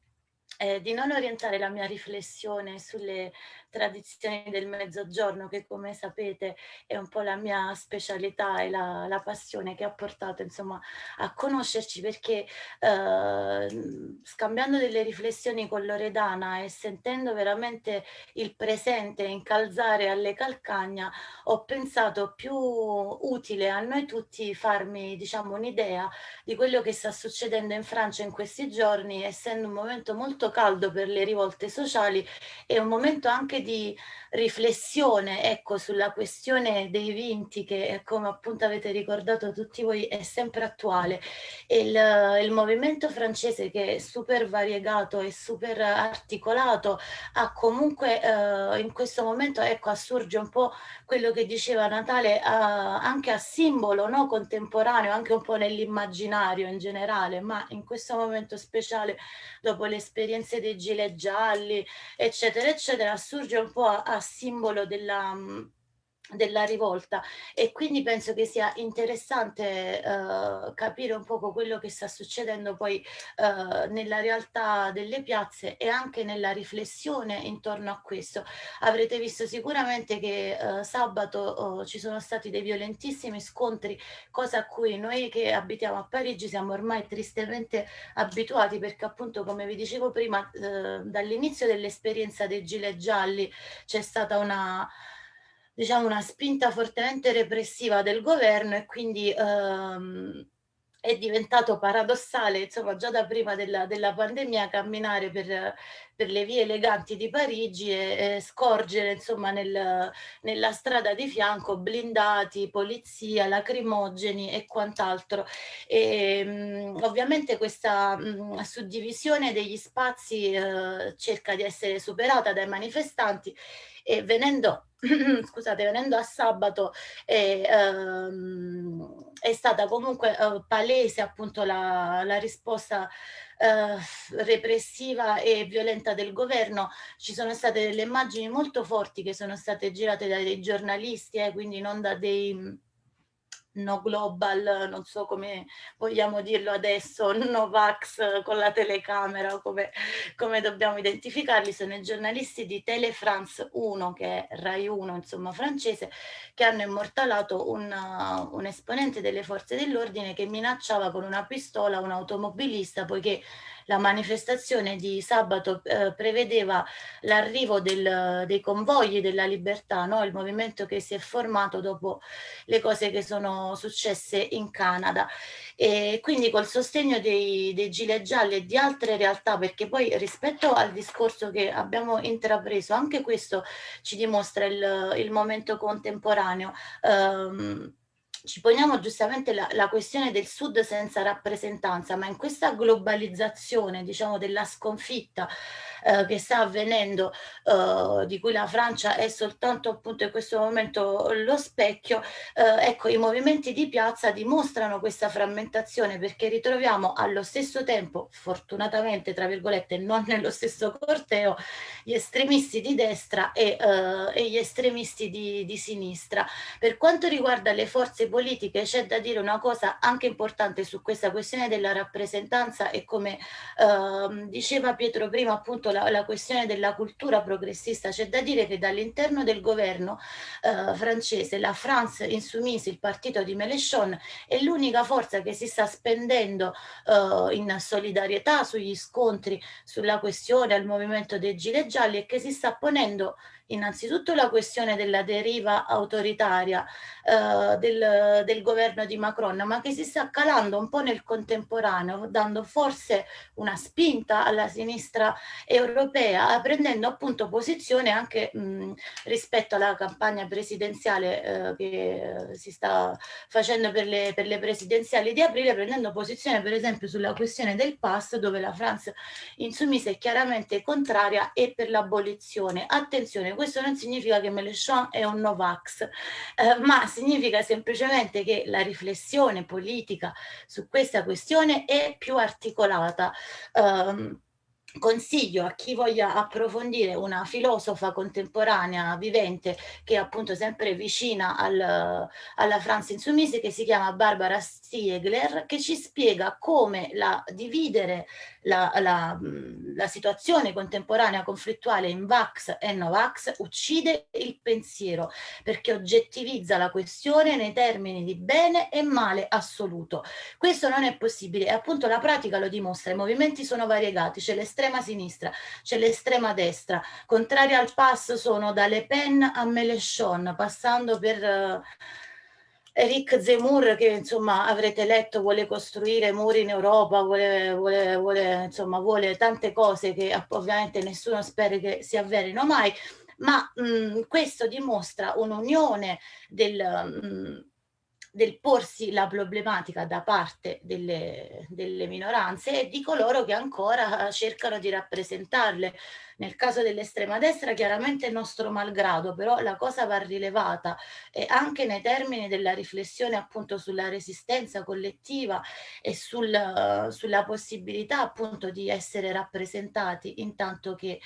eh, di non orientare la mia riflessione sulle tradizioni del mezzogiorno che come sapete è un po' la mia specialità e la, la passione che ha portato insomma a conoscerci perché eh, scambiando delle riflessioni con Loredana e sentendo veramente il presente incalzare alle calcagna ho pensato più utile a noi tutti farmi diciamo un'idea di quello che sta succedendo in Francia in questi giorni essendo un momento molto caldo per le rivolte sociali e un momento anche di riflessione ecco, sulla questione dei vinti che come appunto avete ricordato tutti voi è sempre attuale. Il, il movimento francese che è super variegato e super articolato ha comunque eh, in questo momento ecco, assurge un po' quello che diceva Natale eh, anche a simbolo no? contemporaneo, anche un po' nell'immaginario in generale, ma in questo momento speciale dopo le esperienze dei gilet gialli eccetera eccetera assurge un po' a, a simbolo della della rivolta e quindi penso che sia interessante uh, capire un poco quello che sta succedendo poi uh, nella realtà delle piazze e anche nella riflessione intorno a questo. Avrete visto sicuramente che uh, sabato ci sono stati dei violentissimi scontri, cosa a cui noi che abitiamo a Parigi siamo ormai tristemente abituati perché appunto come vi dicevo prima dall'inizio dell'esperienza dei gilet gialli c'è stata una diciamo, una spinta fortemente repressiva del governo e quindi ehm, è diventato paradossale, insomma, già da prima della, della pandemia camminare per, per, le vie eleganti di Parigi e, e scorgere, insomma, nel, nella strada di fianco blindati, polizia, lacrimogeni e quant'altro. Mh, ovviamente questa mh, suddivisione degli spazi eh, cerca di essere superata dai manifestanti e venendo, scusate, venendo a sabato eh, ehm, è stata comunque eh, palese appunto la, la risposta eh, repressiva e violenta del governo. Ci sono state delle immagini molto forti che sono state girate dai giornalisti, eh, quindi non da dei no global, non so come vogliamo dirlo adesso, Novax con la telecamera, come, come dobbiamo identificarli, sono i giornalisti di Tele France 1, che è Rai 1, insomma francese, che hanno immortalato un, un esponente delle forze dell'ordine che minacciava con una pistola un automobilista poiché la manifestazione di sabato eh, prevedeva l'arrivo dei convogli della libertà, no? il movimento che si è formato dopo le cose che sono successe in Canada. E quindi col sostegno dei, dei gilet gialli e di altre realtà, perché poi rispetto al discorso che abbiamo intrapreso, anche questo ci dimostra il, il momento contemporaneo. Um, ci poniamo giustamente la, la, questione del sud senza rappresentanza, ma in questa globalizzazione, diciamo, della sconfitta eh, che sta avvenendo, eh, di cui la Francia è soltanto appunto in questo momento lo specchio, eh, ecco, i movimenti di piazza dimostrano questa frammentazione perché ritroviamo allo stesso tempo, fortunatamente, tra virgolette, non nello stesso corteo, gli estremisti di destra e, eh, e gli estremisti di, di sinistra. Per quanto riguarda le forze politiche c'è da dire una cosa anche importante su questa questione della rappresentanza e come eh, diceva Pietro prima appunto la, la questione della cultura progressista c'è da dire che dall'interno del governo eh, francese la France Insoumise, il partito di Mélenchon è l'unica forza che si sta spendendo eh, in solidarietà sugli scontri sulla questione al movimento dei gilet gialli e che si sta ponendo innanzitutto la questione della deriva autoritaria eh, del, del, governo di Macron, ma che si sta calando un po' nel contemporaneo, dando forse una spinta alla sinistra europea, prendendo appunto posizione anche mh, rispetto alla campagna presidenziale eh, che eh, si sta facendo per le, per le presidenziali di aprile, prendendo posizione per esempio sulla questione del pass, dove la Francia insummise è chiaramente contraria e per l'abolizione. Attenzione, questo non significa che Mélenchon è un Novax, eh, ma significa semplicemente che la riflessione politica su questa questione è più articolata. Um, consiglio a chi voglia approfondire una filosofa contemporanea vivente che è appunto sempre vicina al, alla France Insoumise che si chiama Barbara Stiegler che ci spiega come la, dividere la, la, la situazione contemporanea conflittuale in Vax e Novax uccide il pensiero perché oggettivizza la questione nei termini di bene e male assoluto. Questo non è possibile e appunto la pratica lo dimostra, i movimenti sono variegati, c'è l'estrema sinistra, c'è l'estrema destra, contrari al pass sono da Le Pen a Mélenchon, passando per... Uh, Eric Zemmour che insomma avrete letto vuole costruire muri in Europa, vuole, vuole, vuole, insomma, vuole tante cose che ovviamente nessuno spera che si avverino mai, ma mh, questo dimostra un'unione del... Mh, del porsi la problematica da parte delle, delle, minoranze e di coloro che ancora cercano di rappresentarle. Nel caso dell'estrema destra chiaramente il nostro malgrado, però la cosa va rilevata e anche nei termini della riflessione appunto sulla resistenza collettiva e sul, sulla possibilità appunto di essere rappresentati intanto che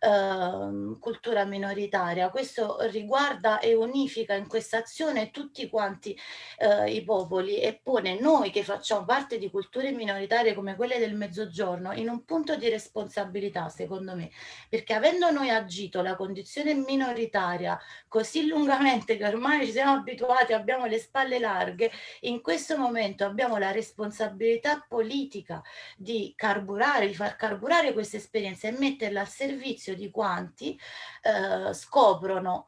eh, cultura minoritaria. Questo riguarda e unifica in questa azione tutti quanti eh, i popoli e pone noi che facciamo parte di culture minoritarie come quelle del mezzogiorno in un punto di responsabilità secondo me perché avendo noi agito la condizione minoritaria così lungamente che ormai ci siamo abituati, abbiamo le spalle larghe, in questo momento abbiamo la responsabilità politica di carburare, di far carburare questa esperienza e metterla al servizio di quanti eh, scoprono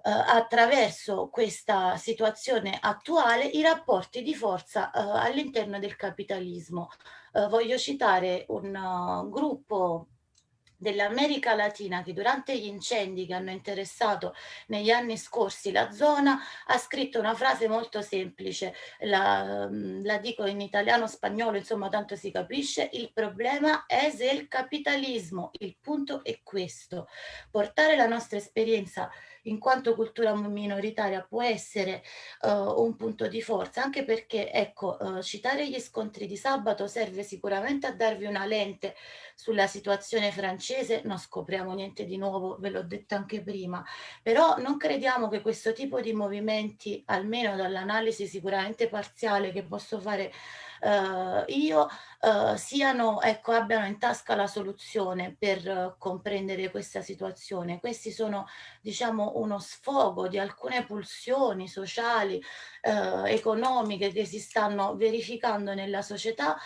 attraverso questa situazione attuale i rapporti di forza eh, all'interno del capitalismo. Eh, voglio citare un uh, gruppo dell'America Latina che durante gli incendi che hanno interessato negli anni scorsi la zona ha scritto una frase molto semplice, la, la dico in italiano, spagnolo, insomma tanto si capisce, il problema è se il capitalismo, il punto è questo, portare la nostra esperienza in quanto cultura minoritaria può essere uh, un punto di forza, anche perché ecco, uh, citare gli scontri di sabato serve sicuramente a darvi una lente sulla situazione francese, non scopriamo niente di nuovo, ve l'ho detto anche prima, però non crediamo che questo tipo di movimenti, almeno dall'analisi sicuramente parziale che posso fare uh, io, uh, siano, ecco, abbiano in tasca la soluzione per uh, comprendere questa situazione. Questi sono, diciamo, uno sfogo di alcune pulsioni sociali, economiche che si stanno verificando nella società,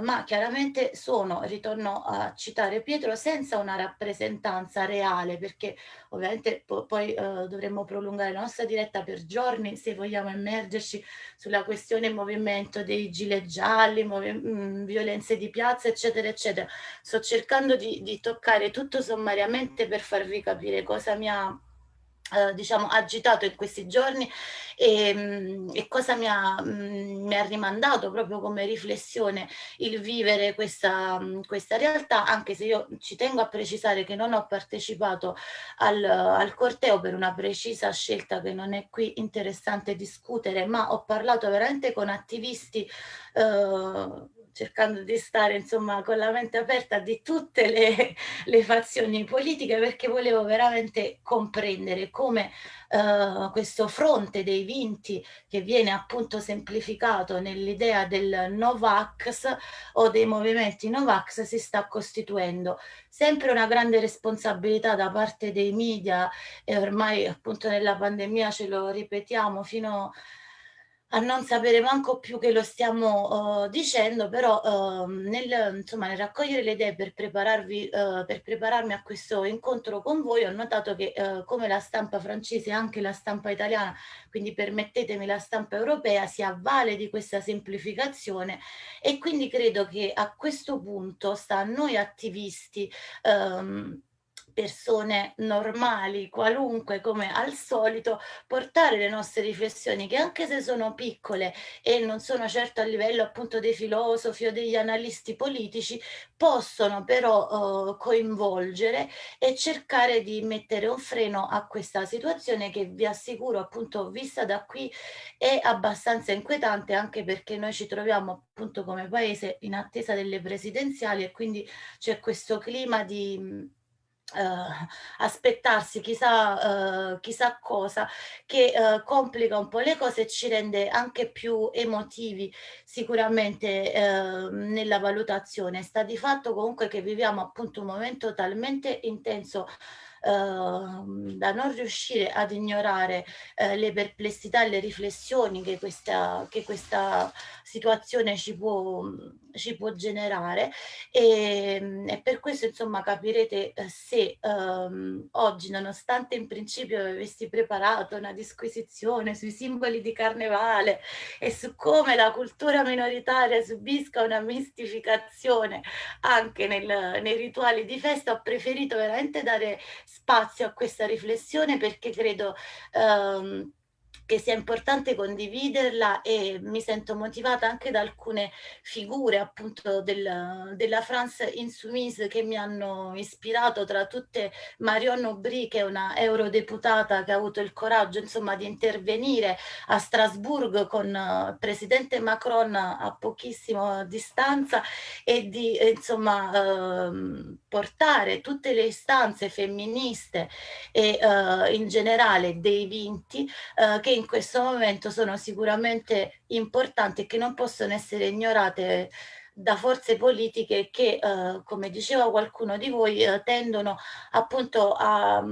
ma chiaramente sono, ritorno a citare Pietro, senza una rappresentanza reale, perché ovviamente po poi dovremmo prolungare la nostra diretta per giorni se vogliamo immergerci sulla questione movimento dei gilet gialli, mh, violenze di piazza, eccetera, eccetera. Sto cercando di, di toccare tutto sommariamente per farvi capire cosa mi ha Uh, diciamo agitato in questi giorni e, mm, e cosa mi ha, mh, mi ha, rimandato proprio come riflessione il vivere questa, mh, questa, realtà anche se io ci tengo a precisare che non ho partecipato al, al corteo per una precisa scelta che non è qui interessante discutere ma ho parlato veramente con attivisti uh, cercando di stare insomma con la mente aperta di tutte le, le fazioni politiche perché volevo veramente comprendere come uh, questo fronte dei vinti che viene appunto semplificato nell'idea del Novax o dei movimenti Novax si sta costituendo. Sempre una grande responsabilità da parte dei media e ormai appunto nella pandemia ce lo ripetiamo fino a a non sapere manco più che lo stiamo uh, dicendo, però uh, nel, insomma, nel, raccogliere le idee per, prepararvi, uh, per prepararmi a questo incontro con voi ho notato che come la stampa francese anche la stampa italiana, quindi permettetemi la stampa europea, si avvale di questa semplificazione e quindi credo che a questo punto sta a noi attivisti um, persone normali, qualunque, come al solito, portare le nostre riflessioni che anche se sono piccole e non sono certo a livello appunto dei filosofi o degli analisti politici, possono però uh, coinvolgere e cercare di mettere un freno a questa situazione che vi assicuro appunto vista da qui è abbastanza inquietante anche perché noi ci troviamo appunto come paese in attesa delle presidenziali e quindi c'è questo clima di Uh, aspettarsi chissà, uh, chissà cosa che uh, complica un po' le cose e ci rende anche più emotivi sicuramente nella valutazione. Sta di fatto comunque che viviamo appunto un momento talmente intenso Ehm, da non riuscire ad ignorare le perplessità e le riflessioni che questa, che questa situazione ci può, ci può generare e, e, per questo insomma capirete eh, se ehm, oggi nonostante in principio avessi preparato una disquisizione sui simboli di carnevale e su come la cultura minoritaria subisca una mistificazione anche nel, nei rituali di festa ho preferito veramente dare spazio a questa riflessione perché credo ehm, che sia importante condividerla e mi sento motivata anche da alcune figure appunto del, della France Insoumise che mi hanno ispirato tra tutte Marion Aubry che è una eurodeputata che ha avuto il coraggio insomma di intervenire a Strasburgo con il uh, presidente Macron a pochissima distanza e di insomma uh, portare tutte le istanze femministe e uh, in generale dei vinti uh, che in questo momento sono sicuramente importanti e che non possono essere ignorate da forze politiche che, eh, come diceva qualcuno di voi, eh, tendono appunto a,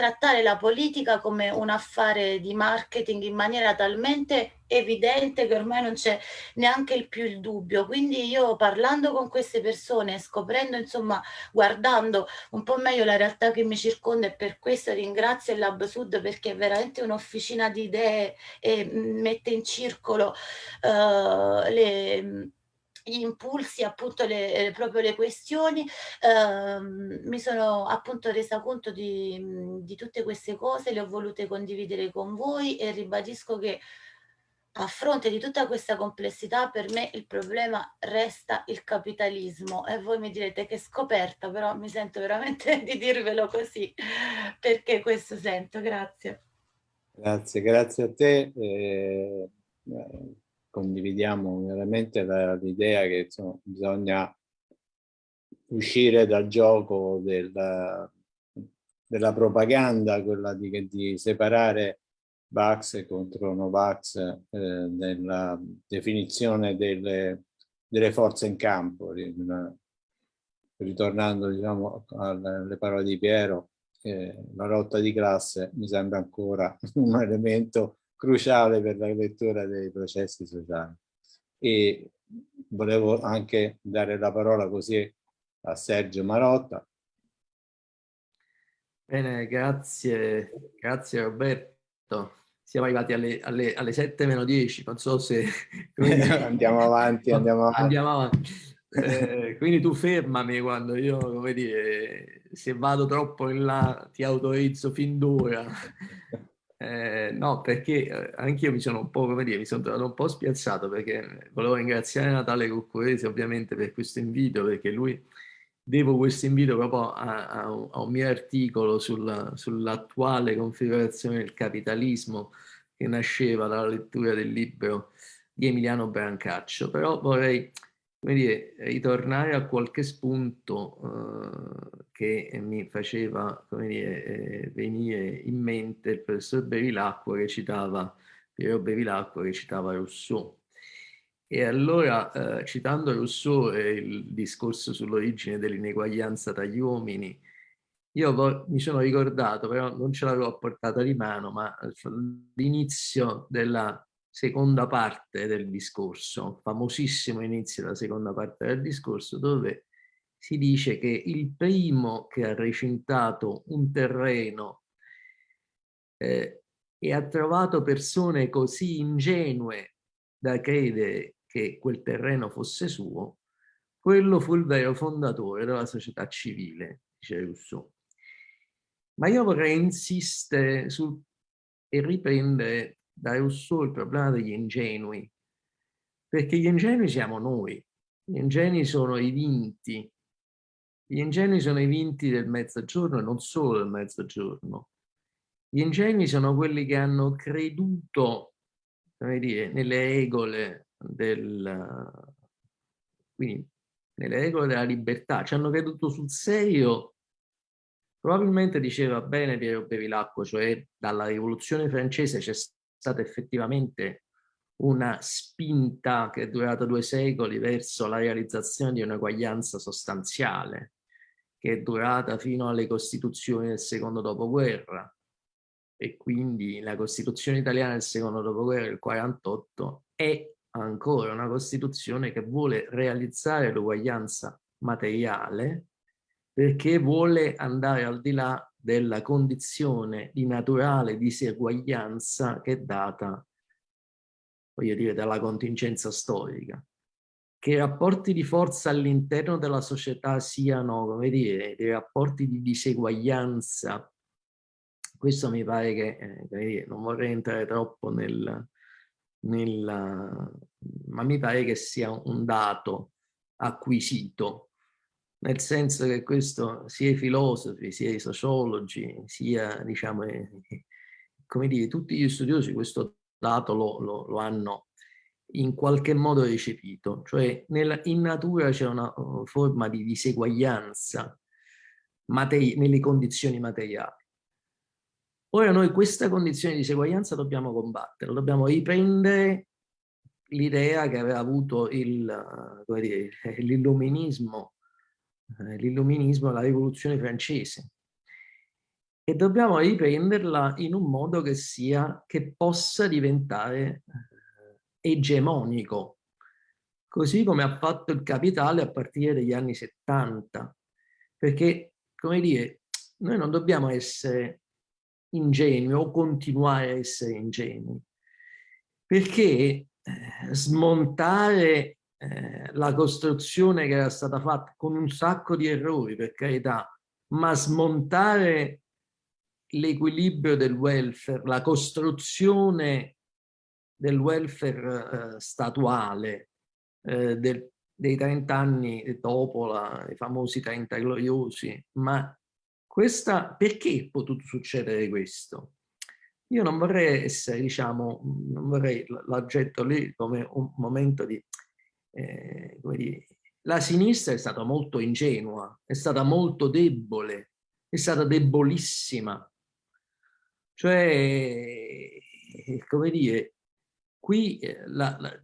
trattare la politica come un affare di marketing in maniera talmente evidente che ormai non c'è neanche il più il dubbio. Quindi io parlando con queste persone, scoprendo, insomma, guardando un po' meglio la realtà che mi circonda e per questo ringrazio il Lab Sud perché è veramente un'officina di idee e mette in circolo uh, le impulsi, appunto le, eh, proprio le questioni, ehm, mi sono appunto resa conto di, di tutte queste cose, le ho volute condividere con voi e ribadisco che a fronte di tutta questa complessità per me il problema resta il capitalismo e voi mi direte che scoperta però mi sento veramente di dirvelo così perché questo sento, grazie. Grazie, grazie a te. Eh, condividiamo veramente l'idea che insomma, bisogna uscire dal gioco del, della propaganda, quella di, di separare Vax contro Novax eh, nella definizione delle, delle, forze in campo. Ritornando diciamo, alle parole di Piero, eh, la lotta di classe mi sembra ancora un elemento cruciale per la lettura dei processi sociali. E volevo anche dare la parola così a Sergio Marotta. Bene, grazie, grazie Roberto. Siamo arrivati alle, alle, alle 7 meno 10, non so se... andiamo avanti, andiamo avanti. Andiamo avanti. Eh, quindi tu fermami quando io, come dire, se vado troppo in là ti autorizzo fin d'ora eh, no, perché eh, anch'io mi sono un po', come dire, mi sono trovato un po' spiazzato perché volevo ringraziare Natale Cuccuresi ovviamente per questo invito, perché lui, devo questo invito proprio a, a, a un mio articolo sull'attuale sull configurazione del capitalismo che nasceva dalla lettura del libro di Emiliano Brancaccio, però vorrei come dire, ritornare a qualche spunto eh, che mi faceva dire, eh, venire in mente il professor Bevilacqua che citava, Piero Bevilacqua che citava Rousseau. E allora, eh, citando Rousseau e il discorso sull'origine dell'ineguaglianza tra gli uomini, io mi sono ricordato, però non ce l'avevo portata di mano, ma l'inizio della seconda parte del discorso, famosissimo inizio della seconda parte del discorso, dove si dice che il primo che ha recintato un terreno eh, e ha trovato persone così ingenue da credere che quel terreno fosse suo, quello fu il vero fondatore della società civile, dice Rousseau. Ma io vorrei insistere sul, e riprendere da Rousseau il problema degli ingenui, perché gli ingenui siamo noi, gli ingenui sono i vinti, gli ingenui sono i vinti del mezzogiorno e non solo del mezzogiorno. Gli ingenui sono quelli che hanno creduto dire, nelle regole del, quindi nelle regole della libertà, ci hanno creduto sul serio. Probabilmente diceva bene Piero Bevilacqua, cioè dalla rivoluzione francese c'è stata effettivamente una spinta che è durata due secoli verso la realizzazione di un'eguaglianza sostanziale, che è durata fino alle costituzioni del secondo dopoguerra. E quindi la Costituzione italiana del secondo dopoguerra, il 48, è ancora una Costituzione che vuole realizzare l'uguaglianza materiale perché vuole andare al di là della condizione di naturale diseguaglianza che è data, voglio dire, dalla contingenza storica. Che i rapporti di forza all'interno della società siano, come dire, dei rapporti di diseguaglianza, questo mi pare che, eh, non vorrei entrare troppo nel, nel, ma mi pare che sia un dato acquisito. Nel senso che questo sia i filosofi, sia i sociologi, sia, diciamo, eh, come dire, tutti gli studiosi questo dato lo, lo, lo hanno in qualche modo recepito, cioè nella, in natura c'è una uh, forma di diseguaglianza nelle condizioni materiali. Ora noi questa condizione di diseguaglianza dobbiamo combattere, dobbiamo riprendere l'idea che aveva avuto l'illuminismo eh, l'illuminismo, la rivoluzione francese. e dobbiamo riprenderla in un modo che sia, che possa diventare eh, egemonico, così come ha fatto il capitale a partire dagli anni 70. Perché, come dire, noi non dobbiamo essere ingenui o continuare a essere ingenui, perché eh, smontare eh, la costruzione che era stata fatta con un sacco di errori, per carità, ma smontare l'equilibrio del welfare, la costruzione del welfare eh, statuale eh, del, dei 30 anni dopo la, i famosi 30 gloriosi, ma questa, perché è potuto succedere questo? Io non vorrei essere, diciamo, non vorrei, l'oggetto lì come un momento di, eh, come dire, la sinistra è stata molto ingenua, è stata molto debole, è stata debolissima. Cioè, come dire, qui eh, la, la,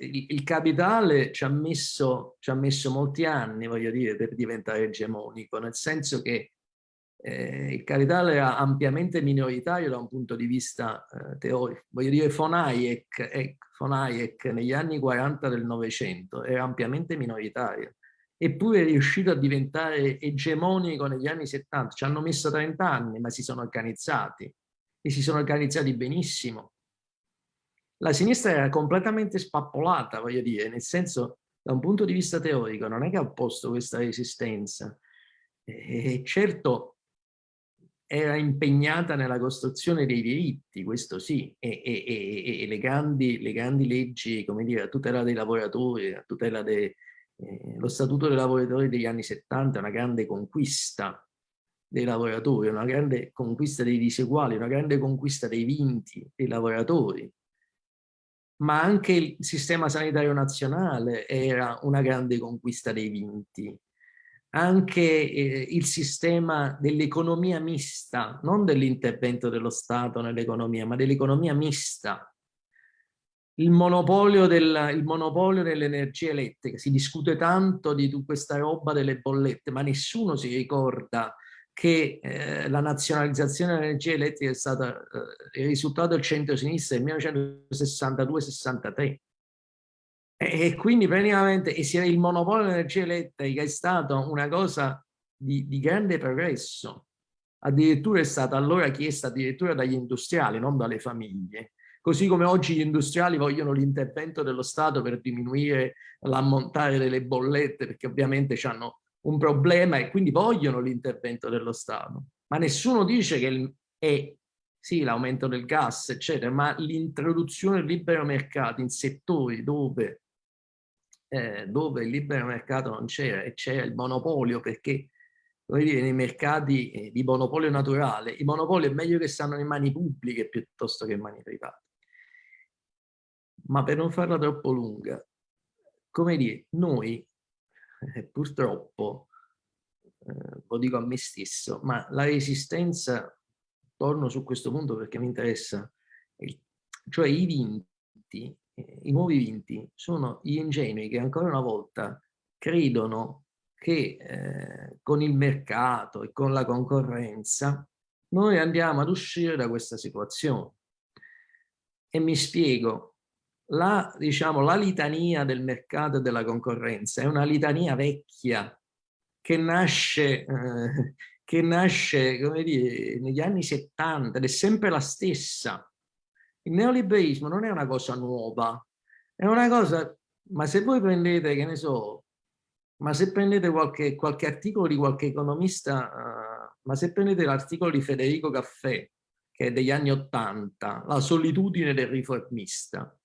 il, il, capitale ci ha, messo, ci ha messo molti anni, voglio dire, per diventare egemonico, nel senso che eh, il capitale era ampiamente minoritario da un punto di vista eh, teorico. Voglio dire, von Hayek, eh, von Hayek negli anni 40 del Novecento era ampiamente minoritario, eppure è riuscito a diventare egemonico negli anni 70. Ci hanno messo 30 anni, ma si sono organizzati e si sono organizzati benissimo. La sinistra era completamente spappolata, voglio dire, nel senso, da un punto di vista teorico, non è che ha opposto questa resistenza. E certo, era impegnata nella costruzione dei diritti, questo sì, e, e, e, le, grandi, le, grandi, leggi, come dire, a tutela dei lavoratori, a tutela dello eh, Statuto dei lavoratori degli anni 70 è una grande conquista dei lavoratori, una grande conquista dei diseguali, una grande conquista dei vinti dei lavoratori. Ma anche il sistema sanitario nazionale era una grande conquista dei vinti anche eh, il sistema dell'economia mista, non dell'intervento dello Stato nell'economia, ma dell'economia mista. Il monopolio, del, monopolio dell'energia elettrica, si discute tanto di questa roba delle bollette, ma nessuno si ricorda che eh, la nazionalizzazione dell'energia elettrica è stata eh, il risultato del centro-sinistra nel 1962-63 e, quindi praticamente e il monopolio dell'energia elettrica è stato una cosa di, di grande progresso. Addirittura è stata allora chiesta addirittura dagli industriali, non dalle famiglie. Così come oggi gli industriali vogliono l'intervento dello Stato per diminuire l'ammontare delle bollette, perché ovviamente hanno un problema e quindi vogliono l'intervento dello Stato. Ma nessuno dice che è sì, l'aumento del gas, eccetera, ma l'introduzione del libero mercato in settori dove eh, dove il libero mercato non c'era e c'era il monopolio perché come dire, nei mercati eh, di monopolio naturale, i monopoli è meglio che stanno in mani pubbliche piuttosto che in mani private. Ma per non farla troppo lunga, come dire, noi eh, purtroppo, eh, lo dico a me stesso, ma la resistenza, torno su questo punto perché mi interessa, cioè i vinti i nuovi vinti sono gli ingenui che ancora una volta credono che eh, con il mercato e con la concorrenza noi andiamo ad uscire da questa situazione. E mi spiego, la, diciamo, la litania del mercato e della concorrenza è una litania vecchia che nasce, eh, che nasce come dire, negli anni 70 ed è sempre la stessa. Il neoliberismo non è una cosa nuova, è una cosa, ma se voi prendete, che ne so, ma se prendete qualche, qualche articolo di qualche economista, uh, ma se prendete l'articolo di Federico Caffè, che è degli anni Ottanta, La solitudine del riformista,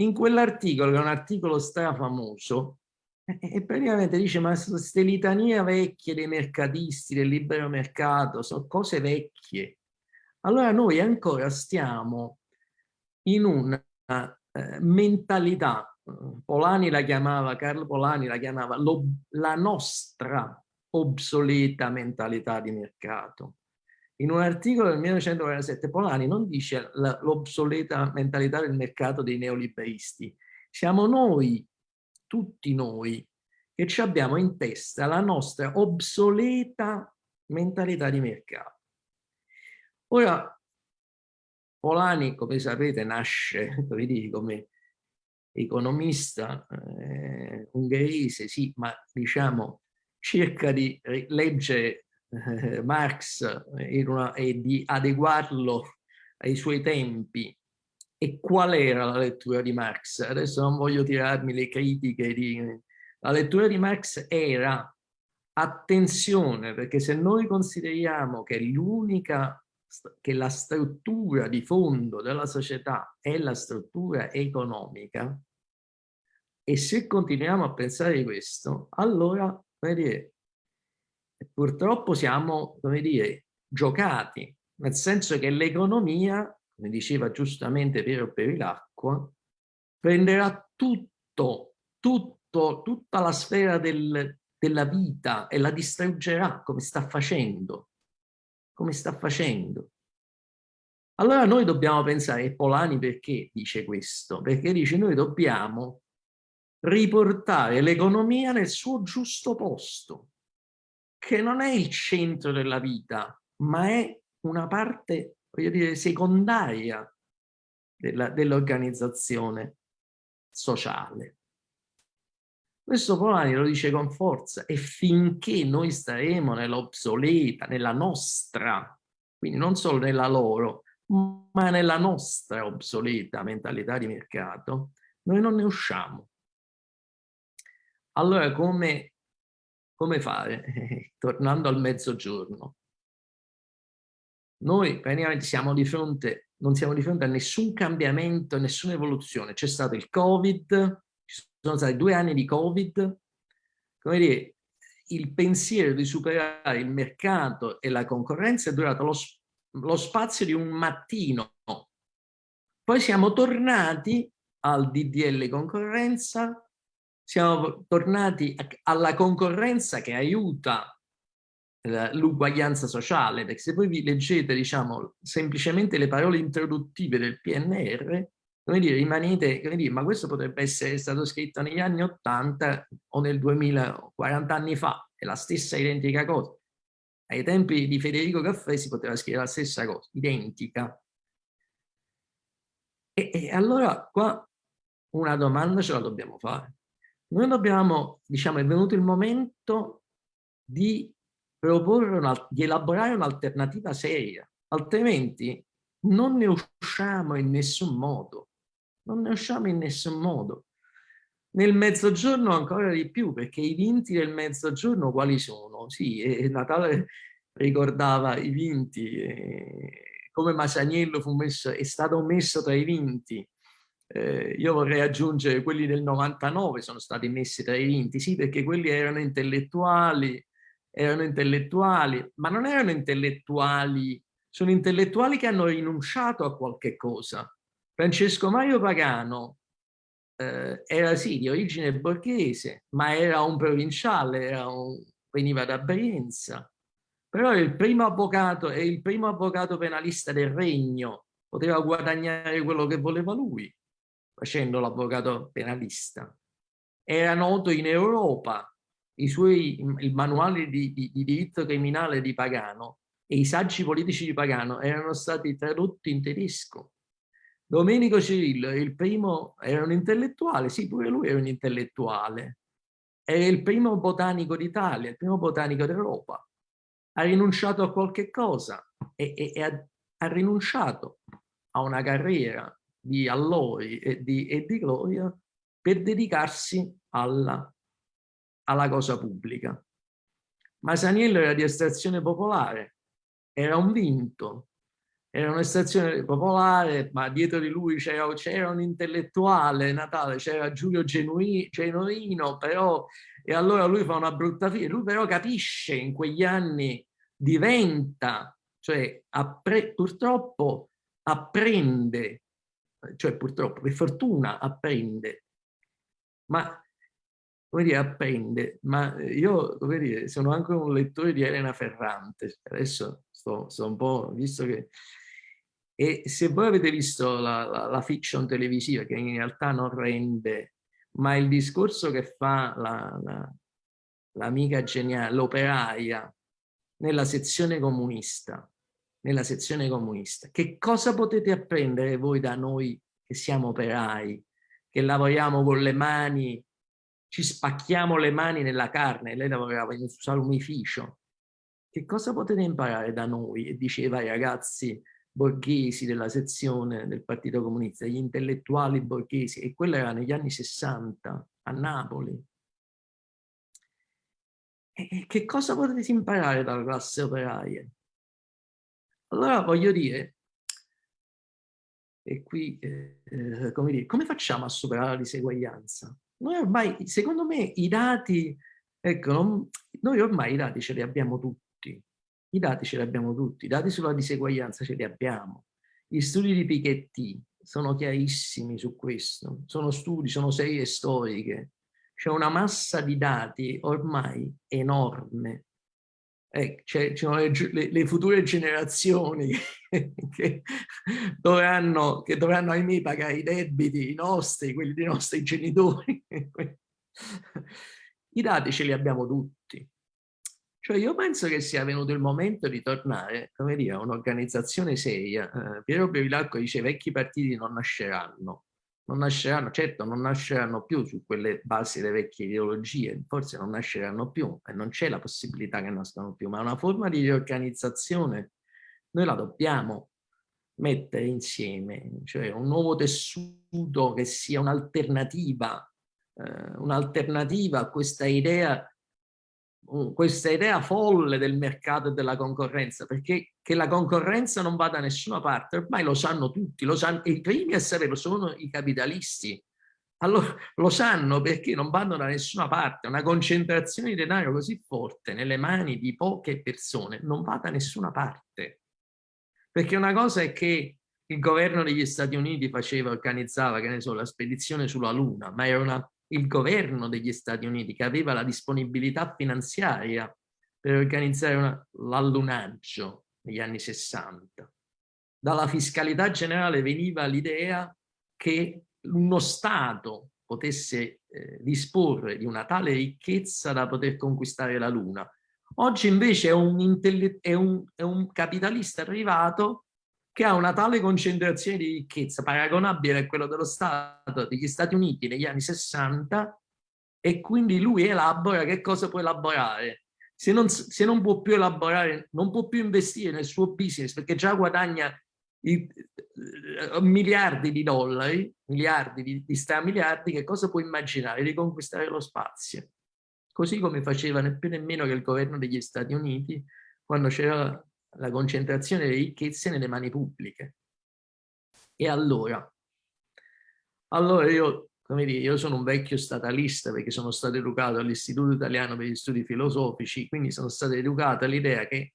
in quell'articolo, che è un articolo strafamoso, e praticamente dice ma queste litanie vecchie dei mercatisti, del libero mercato, sono cose vecchie allora noi ancora stiamo in una eh, mentalità, Polani la chiamava, Carlo Polani la chiamava la nostra obsoleta mentalità di mercato. In un articolo del 1947 Polani non dice l'obsoleta mentalità del mercato dei neoliberisti, siamo noi, tutti noi, che ci abbiamo in testa la nostra obsoleta mentalità di mercato. Ora, Polani, come sapete, nasce come economista eh, ungherese, sì, ma diciamo cerca di leggere eh, Marx una, e di adeguarlo ai suoi tempi. E qual era la lettura di Marx? Adesso non voglio tirarmi le critiche. Di... La lettura di Marx era attenzione, perché se noi consideriamo che l'unica che la struttura di fondo della società è la struttura economica, e se continuiamo a pensare questo, allora, dire, purtroppo siamo, come dire, giocati, nel senso che l'economia, come diceva giustamente Piero Perilacqua, prenderà tutto, tutto, tutta la sfera del, della vita e la distruggerà come sta facendo, come sta facendo. Allora noi dobbiamo pensare, e Polani perché dice questo? Perché dice noi dobbiamo riportare l'economia nel suo giusto posto, che non è il centro della vita, ma è una parte, voglio dire, secondaria dell'organizzazione dell sociale. Questo Polani lo dice con forza e finché noi staremo nell'obsoleta, nella nostra, quindi non solo nella loro, ma nella nostra obsoleta mentalità di mercato, noi non ne usciamo. Allora come, come fare? Tornando al mezzogiorno. Noi praticamente siamo di fronte, non siamo di fronte a nessun cambiamento, nessuna evoluzione. C'è stato il Covid, ci sono stati due anni di Covid, come dire, il pensiero di superare il mercato e la concorrenza è durato lo, lo spazio di un mattino. Poi siamo tornati al DDL concorrenza, siamo tornati alla concorrenza che aiuta eh, l'uguaglianza sociale, perché se voi vi leggete, diciamo, semplicemente le parole introduttive del PNR, come dire, rimanete, come dire, ma questo potrebbe essere stato scritto negli anni 80 o nel 2000, 40 anni fa, è la stessa identica cosa. Ai tempi di Federico Caffè si poteva scrivere la stessa cosa, identica. E, e allora qua una domanda ce la dobbiamo fare. Noi dobbiamo, diciamo, è venuto il momento di proporre, una, di elaborare un'alternativa seria, altrimenti non ne usciamo in nessun modo, non ne usciamo in nessun modo. Nel mezzogiorno ancora di più, perché i vinti del mezzogiorno quali sono? Sì, e Natale ricordava i vinti, eh, come Masaniello fu messo, è stato messo tra i vinti, eh, io vorrei aggiungere quelli del 99 sono stati messi tra i vinti, sì perché quelli erano intellettuali, erano intellettuali, ma non erano intellettuali, sono intellettuali che hanno rinunciato a qualche cosa. Francesco Mario Pagano eh, era sì di origine borghese, ma era un provinciale, era un, veniva da Brienza, però è il primo avvocato, è il primo avvocato penalista del regno, poteva guadagnare quello che voleva lui facendo l'avvocato penalista. Era noto in Europa, i suoi, il manuale di, di, di diritto criminale di Pagano e i saggi politici di Pagano erano stati tradotti in tedesco. Domenico Cirillo il primo, era un intellettuale, sì, pure lui era un intellettuale. Era il primo botanico d'Italia, il primo botanico d'Europa. Ha rinunciato a qualche cosa e, e, e ha, ha rinunciato a una carriera di allori e di, e di gloria per dedicarsi alla, alla cosa pubblica. Masaniello era di estrazione popolare, era un vinto, era un'estrazione popolare, ma dietro di lui c'era un intellettuale, Natale, c'era Giulio Genuino, però, e allora lui fa una brutta fine, lui però capisce in quegli anni, diventa, cioè purtroppo apprende cioè purtroppo per fortuna apprende, ma come dire, apprende, ma io come dire, sono anche un lettore di Elena Ferrante, adesso sto, sto un po', visto che... E se voi avete visto la, la, la fiction televisiva, che in realtà non rende, ma il discorso che fa l'amica la, geniale, l'operaia, nella sezione comunista, nella sezione comunista. Che cosa potete apprendere voi da noi che siamo operai, che lavoriamo con le mani, ci spacchiamo le mani nella carne, lei lavorava in un salumificio. Che cosa potete imparare da noi? E diceva ai ragazzi borghesi della sezione del Partito Comunista, gli intellettuali borghesi, e quello era negli anni 60 a Napoli. E che cosa potete imparare dalla classe operaia? Allora voglio dire, e qui, eh, eh, come, dire, come facciamo a superare la diseguaglianza? Noi ormai, secondo me, i dati, ecco, non, noi ormai i dati ce li abbiamo tutti, i dati ce li abbiamo tutti, i dati sulla diseguaglianza ce li abbiamo. Gli studi di Piketty sono chiarissimi su questo, sono studi, sono serie storiche, c'è una massa di dati ormai enorme eh, ci sono le, le, future generazioni che dovranno, che dovranno, ahimè, pagare i debiti, i nostri, quelli dei nostri genitori. I dati ce li abbiamo tutti. Cioè io penso che sia venuto il momento di tornare, come dire, a un'organizzazione seria. Eh, Piero Bevilacco dice vecchi partiti non nasceranno non nasceranno, certo non nasceranno più su quelle basi delle vecchie ideologie, forse non nasceranno più e non c'è la possibilità che nascano più, ma una forma di riorganizzazione noi la dobbiamo mettere insieme, cioè un nuovo tessuto che sia un'alternativa, eh, un'alternativa a questa idea questa idea folle del mercato e della concorrenza, perché che la concorrenza non va da nessuna parte, ormai lo sanno tutti, lo sanno, i primi a saperlo sono i capitalisti. Allora lo sanno perché non vanno da nessuna parte, una concentrazione di denaro così forte nelle mani di poche persone non va da nessuna parte. Perché una cosa è che il governo degli Stati Uniti faceva, organizzava, che ne so, la spedizione sulla Luna, ma era una il governo degli Stati Uniti che aveva la disponibilità finanziaria per organizzare l'allunaggio negli anni 60. Dalla fiscalità generale veniva l'idea che uno Stato potesse eh, disporre di una tale ricchezza da poter conquistare la Luna. Oggi invece è un, è un, è un capitalista privato che ha una tale concentrazione di ricchezza paragonabile a quello dello Stato degli Stati Uniti negli anni 60 e quindi lui elabora che cosa può elaborare. Se non, se non può più elaborare, non può più investire nel suo business perché già guadagna i, uh, miliardi di dollari, miliardi di, di stramiliardi, che cosa può immaginare? Di conquistare lo spazio. Così come faceva né più nemmeno che il governo degli Stati Uniti quando c'era la concentrazione delle ricchezze nelle mani pubbliche. E allora? Allora io, come dire, io sono un vecchio statalista perché sono stato educato all'Istituto Italiano per gli Studi Filosofici, quindi sono stato educato all'idea che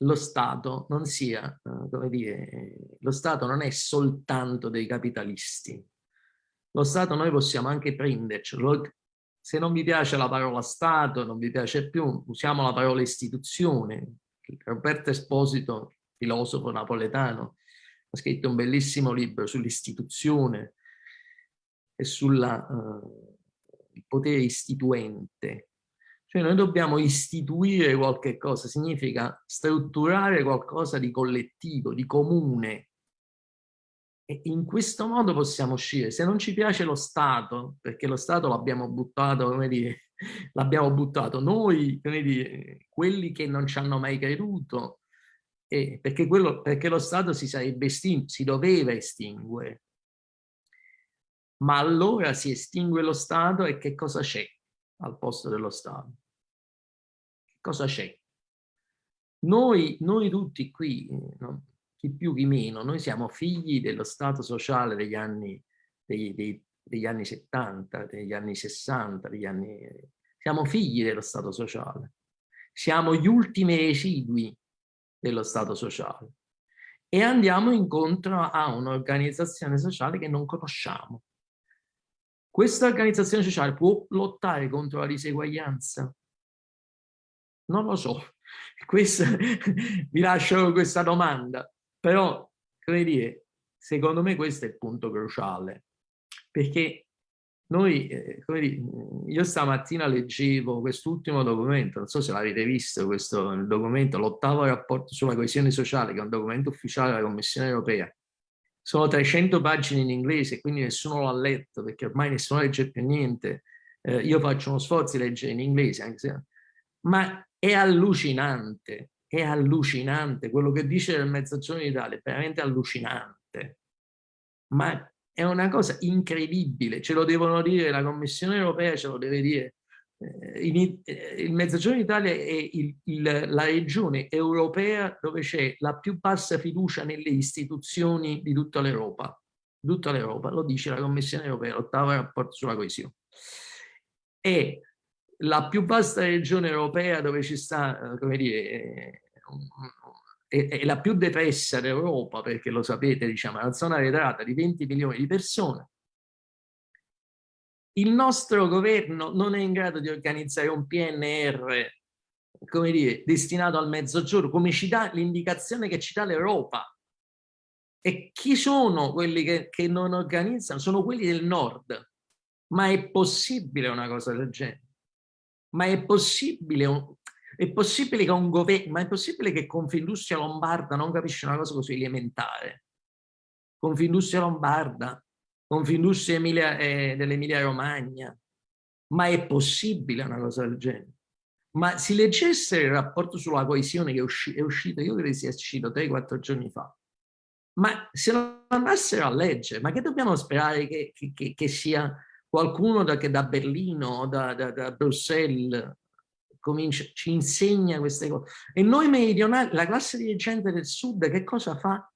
lo Stato non sia, eh, come dire, lo Stato non è soltanto dei capitalisti. Lo Stato noi possiamo anche prendercelo. Se non vi piace la parola Stato, non vi piace più, usiamo la parola istituzione, Roberto Esposito, filosofo napoletano, ha scritto un bellissimo libro sull'istituzione e sul uh, potere istituente. Cioè noi dobbiamo istituire qualche cosa, significa strutturare qualcosa di collettivo, di comune. E in questo modo possiamo uscire. Se non ci piace lo Stato, perché lo Stato l'abbiamo buttato, come dire, l'abbiamo buttato noi, dire, quelli che non ci hanno mai creduto, eh, perché, quello, perché lo Stato si sarebbe estinto, si doveva estinguere. Ma allora si estingue lo Stato e che cosa c'è al posto dello Stato? Cosa c'è? Noi, noi tutti qui, no? chi più chi meno, noi siamo figli dello Stato sociale degli anni, dei, dei, degli anni 70, degli anni 60, degli anni... Siamo figli dello Stato sociale. Siamo gli ultimi residui dello Stato sociale. E andiamo incontro a un'organizzazione sociale che non conosciamo. Questa organizzazione sociale può lottare contro la diseguaglianza? Non lo so. Questa, vi lascio questa domanda. Però, come dire, secondo me questo è il punto cruciale perché noi, eh, dire, io stamattina leggevo quest'ultimo documento, non so se l'avete visto, questo documento, l'ottavo rapporto sulla coesione sociale, che è un documento ufficiale della Commissione europea. Sono 300 pagine in inglese, quindi nessuno l'ha letto, perché ormai nessuno legge più niente. Eh, io faccio uno sforzo di leggere in inglese, anche se... ma è allucinante, è allucinante. Quello che dice del Mezzogiorno d'Italia è veramente allucinante. Ma è una cosa incredibile, ce lo devono dire la Commissione europea, ce lo deve dire. Eh, in, eh, il Mezzogiorno d'Italia è il, il, la regione europea dove c'è la più bassa fiducia nelle istituzioni di tutta l'Europa. Tutta l'Europa, lo dice la Commissione europea, l'ottavo rapporto sulla coesione. È la più vasta regione europea dove ci sta, eh, come dire, è, la più depressa d'Europa, perché lo sapete, diciamo, è una zona arretrata di 20 milioni di persone. Il nostro governo non è in grado di organizzare un PNR, come dire, destinato al mezzogiorno, come ci dà l'indicazione che ci dà l'Europa. E chi sono quelli che, che non organizzano? Sono quelli del nord. Ma è possibile una cosa del genere? Ma è possibile un, è possibile che un governo, ma è possibile che Confindustria Lombarda non capisce una cosa così elementare? Confindustria Lombarda, Confindustria Emilia, eh, dell'Emilia Romagna, ma è possibile una cosa del genere? Ma si leggesse il rapporto sulla coesione che è, usci è uscito, io credo sia uscito 3-4 giorni fa, ma se lo andassero a leggere, ma che dobbiamo sperare che, che, che sia qualcuno da, che da Berlino, da, da, da Bruxelles, comincia, ci insegna queste cose. E noi meridionali, la classe dirigente del sud che cosa fa?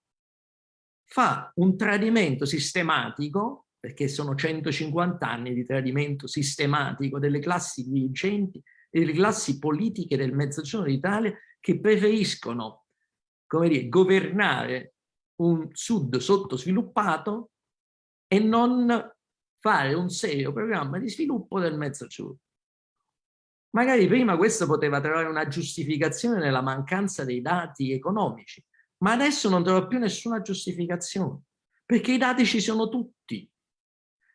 Fa un tradimento sistematico, perché sono 150 anni di tradimento sistematico delle classi dirigenti e delle classi politiche del Mezzogiorno d'Italia che preferiscono, come dire, governare un sud sottosviluppato e non fare un serio programma di sviluppo del Mezzogiorno. Magari prima questo poteva trovare una giustificazione nella mancanza dei dati economici, ma adesso non trova più nessuna giustificazione, perché i dati ci sono tutti.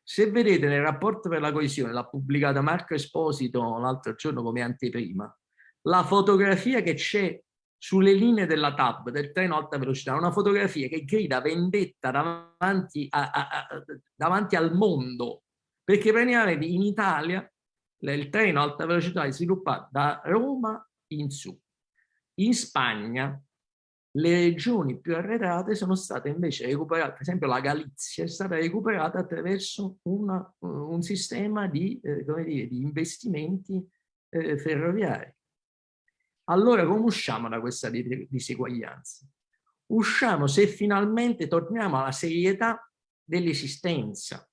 Se vedete nel rapporto per la coesione, l'ha pubblicata Marco Esposito l'altro giorno come anteprima, la fotografia che c'è sulle linee della TAB, del treno alta velocità, una fotografia che grida vendetta davanti, a, a, a, davanti al mondo, perché praticamente in Italia il treno alta velocità è sviluppato da Roma in su. In Spagna le regioni più arretrate sono state invece recuperate, per esempio la Galizia è stata recuperata attraverso una, un sistema di, eh, dire, di investimenti eh, ferroviari. Allora come usciamo da questa diseguaglianza? Usciamo se finalmente torniamo alla serietà dell'esistenza,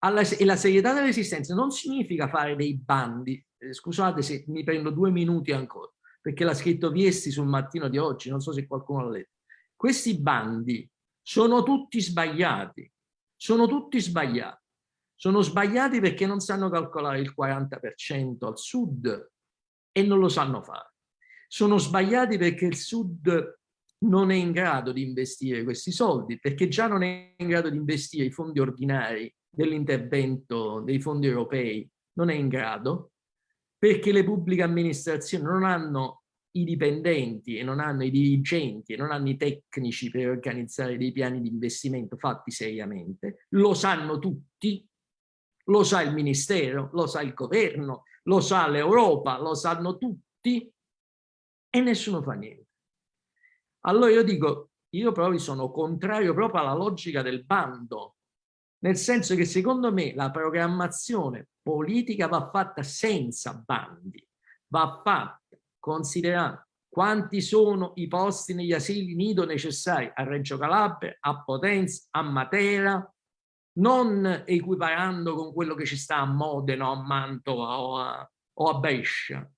alla, e la serietà dell'esistenza non significa fare dei bandi, eh, scusate se mi prendo due minuti ancora, perché l'ha scritto Viesti sul mattino di oggi, non so se qualcuno l'ha letto. Questi bandi sono tutti sbagliati, sono tutti sbagliati. Sono sbagliati perché non sanno calcolare il 40% al sud e non lo sanno fare. Sono sbagliati perché il sud non è in grado di investire questi soldi, perché già non è in grado di investire i fondi ordinari dell'intervento dei fondi europei non è in grado perché le pubbliche amministrazioni non hanno i dipendenti e non hanno i dirigenti e non hanno i tecnici per organizzare dei piani di investimento fatti seriamente, lo sanno tutti, lo sa il Ministero, lo sa il Governo, lo sa l'Europa, lo sanno tutti e nessuno fa niente. Allora io dico, io proprio sono contrario proprio alla logica del bando, nel senso che secondo me la programmazione politica va fatta senza bandi, va fatta considerando quanti sono i posti negli asili nido necessari a Reggio Calabria, a Potenza, a Matera, non equiparando con quello che ci sta a Modena, a Mantova o a, o a Brescia.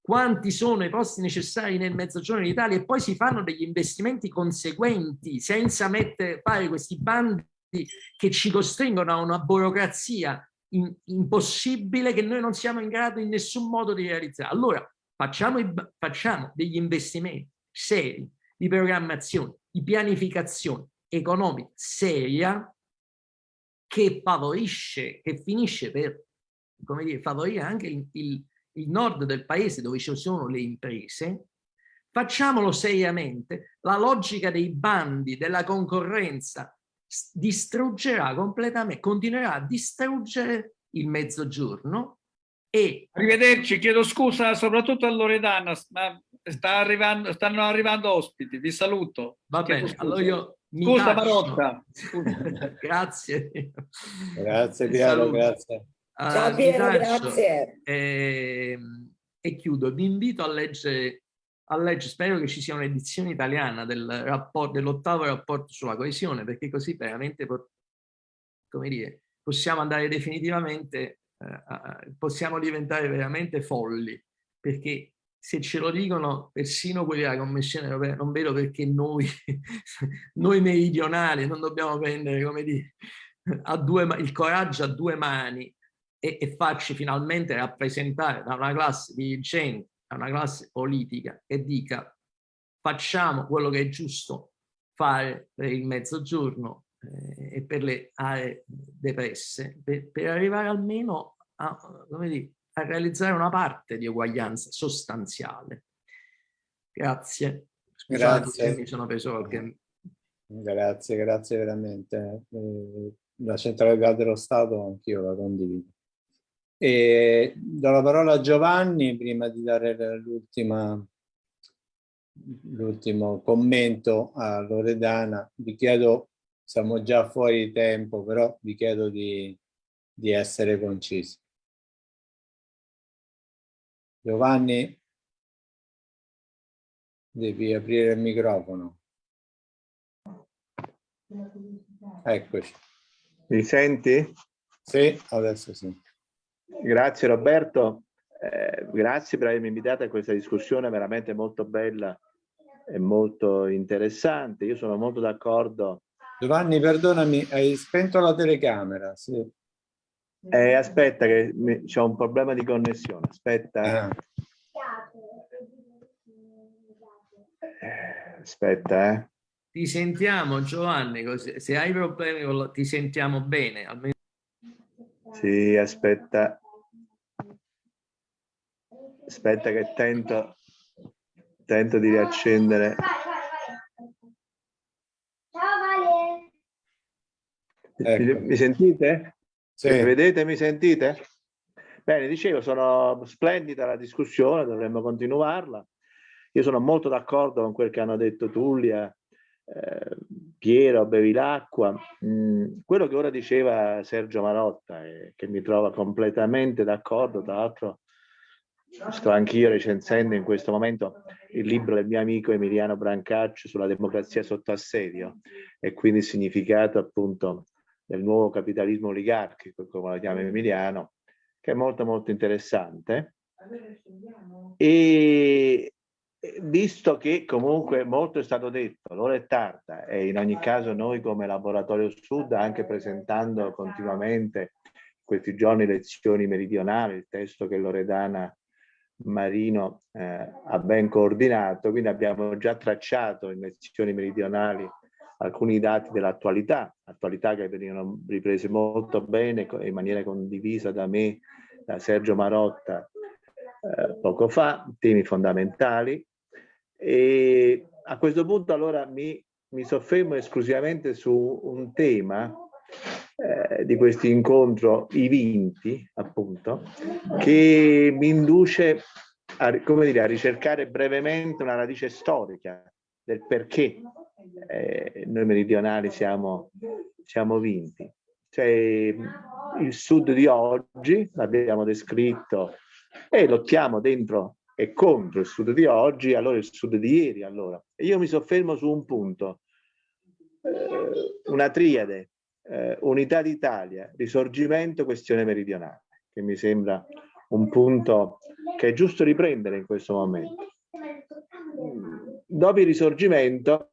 Quanti sono i posti necessari nel mezzogiorno d'Italia e poi si fanno degli investimenti conseguenti senza mettere, fare questi bandi che ci costringono a una burocrazia in, impossibile che noi non siamo in grado in nessun modo di realizzare. Allora facciamo, i, facciamo degli investimenti seri di programmazione, di pianificazione economica seria che favorisce, che finisce per come dire, favorire anche il, il, il nord del paese dove ci sono le imprese, facciamolo seriamente, la logica dei bandi, della concorrenza distruggerà completamente, continuerà a distruggere il mezzogiorno e... Arrivederci, chiedo scusa soprattutto a Loredana, ma sta arrivando, stanno arrivando ospiti, vi saluto. Va bene, allora io Scusa Marotta. grazie. Grazie Piero, grazie. Uh, Ciao Piero, grazie. E, ehm, e, chiudo, vi invito a leggere, a leggere, spero che ci sia un'edizione italiana del rapport, dell'ottavo rapporto sulla coesione, perché così veramente, come dire, possiamo andare definitivamente, uh, possiamo diventare veramente folli, perché se ce lo dicono persino quelli della Commissione europea, non vedo perché noi, noi meridionali non dobbiamo prendere, come dire, due, il coraggio a due mani e, e farci finalmente rappresentare da una classe dirigente, da una classe politica che dica facciamo quello che è giusto fare per il mezzogiorno eh, e per le aree depresse, per, per arrivare almeno a, dire, a realizzare una parte di uguaglianza sostanziale. Grazie. Scusate grazie. mi sono preso qualche... Grazie, grazie veramente. Eh, la centralità dello Stato anch'io la condivido. E do la parola a Giovanni prima di dare l'ultimo commento a Loredana. Vi chiedo, siamo già fuori tempo, però vi chiedo di, di essere concisi. Giovanni, devi aprire il microfono. Eccoci. Mi senti? Sì, adesso sì. Grazie Roberto, eh, grazie per avermi invitato a questa discussione veramente molto bella e molto interessante. Io sono molto d'accordo. Giovanni, perdonami, hai spento la telecamera. Sì. Eh, aspetta che c'è un problema di connessione, aspetta. Ah. Aspetta, eh. Ti sentiamo Giovanni, se hai problemi ti sentiamo bene. Almeno... Sì, aspetta. Aspetta che tento, tento di riaccendere. Ciao Vale. Ecco. Mi, sentite? Sì. Mi vedete, mi sentite? Bene, dicevo, sono splendida la discussione, dovremmo continuarla. Io sono molto d'accordo con quel che hanno detto Tullia, eh, Piero, Bevilacqua. Mm, quello che ora diceva Sergio Marotta, eh, che mi trova completamente d'accordo, tra l'altro sto anch'io recensendo in questo momento il libro del mio amico Emiliano Brancaccio sulla democrazia sotto assedio e quindi il significato appunto del nuovo capitalismo oligarchico, come lo chiama Emiliano, che è molto molto interessante. E visto che comunque molto è stato detto, l'ora è tarda e in ogni caso noi come Laboratorio Sud, anche presentando continuamente questi giorni lezioni meridionali, il testo che Loredana Marino eh, ha ben coordinato, quindi abbiamo già tracciato in lezioni meridionali alcuni dati dell'attualità, attualità che venivano riprese molto bene in maniera condivisa da me, da Sergio Marotta eh, poco fa, temi fondamentali. E a questo punto allora mi, mi soffermo esclusivamente su un tema eh, di questo incontro, i vinti, appunto, che mi induce a, dire, a ricercare brevemente una radice storica del perché eh, noi meridionali siamo, siamo vinti. Cioè, il sud di oggi, l'abbiamo descritto, e lottiamo dentro e contro il sud di oggi, allora il sud di ieri. Allora. E io mi soffermo su un punto, eh, una triade, eh, unità d'Italia, risorgimento, questione meridionale, che mi sembra un punto che è giusto riprendere in questo momento. Dopo il risorgimento,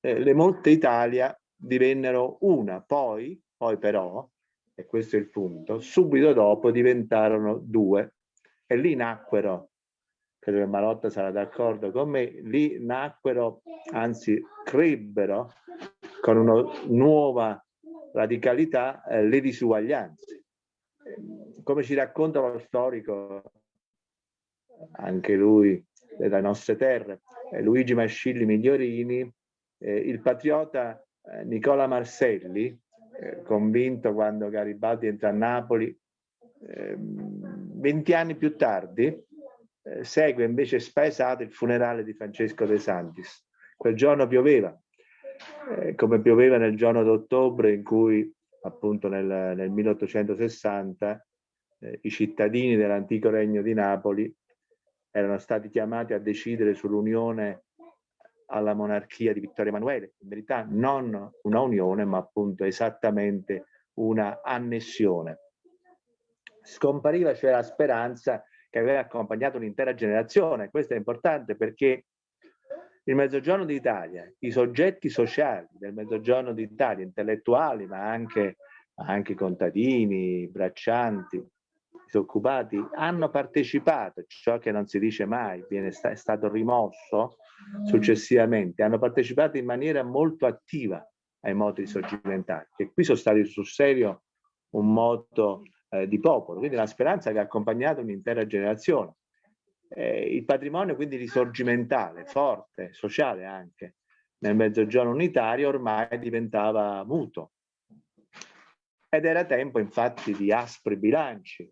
eh, le molte Italia divennero una, poi, poi però, e questo è il punto, subito dopo diventarono due e lì nacquero, credo che Marotta sarà d'accordo con me, lì nacquero, anzi crebbero con una nuova radicalità eh, le disuguaglianze. Come ci racconta lo storico, anche lui delle nostre terre, eh, Luigi Mascilli Migliorini, eh, il patriota eh, Nicola Marselli, eh, convinto quando Garibaldi entra a Napoli, ehm, venti anni più tardi, eh, segue invece spaesato il funerale di Francesco De Santis. Quel giorno pioveva, eh, come pioveva nel giorno d'ottobre in cui appunto nel, nel 1860 eh, i cittadini dell'antico regno di Napoli erano stati chiamati a decidere sull'unione alla monarchia di Vittorio Emanuele, in verità non una unione ma appunto esattamente una annessione. Scompariva cioè la speranza che aveva accompagnato un'intera generazione. Questo è importante perché il Mezzogiorno d'Italia, i soggetti sociali del Mezzogiorno d'Italia, intellettuali, ma anche, anche contadini, braccianti, disoccupati, hanno partecipato, ciò che non si dice mai, viene, è stato rimosso successivamente, hanno partecipato in maniera molto attiva ai moti risorgimentali, che qui sono stati sul serio un moto eh, di popolo, quindi la speranza che ha accompagnato un'intera generazione. Eh, il patrimonio quindi risorgimentale, forte, sociale anche, nel mezzogiorno unitario ormai diventava muto. Ed era tempo infatti di aspri bilanci.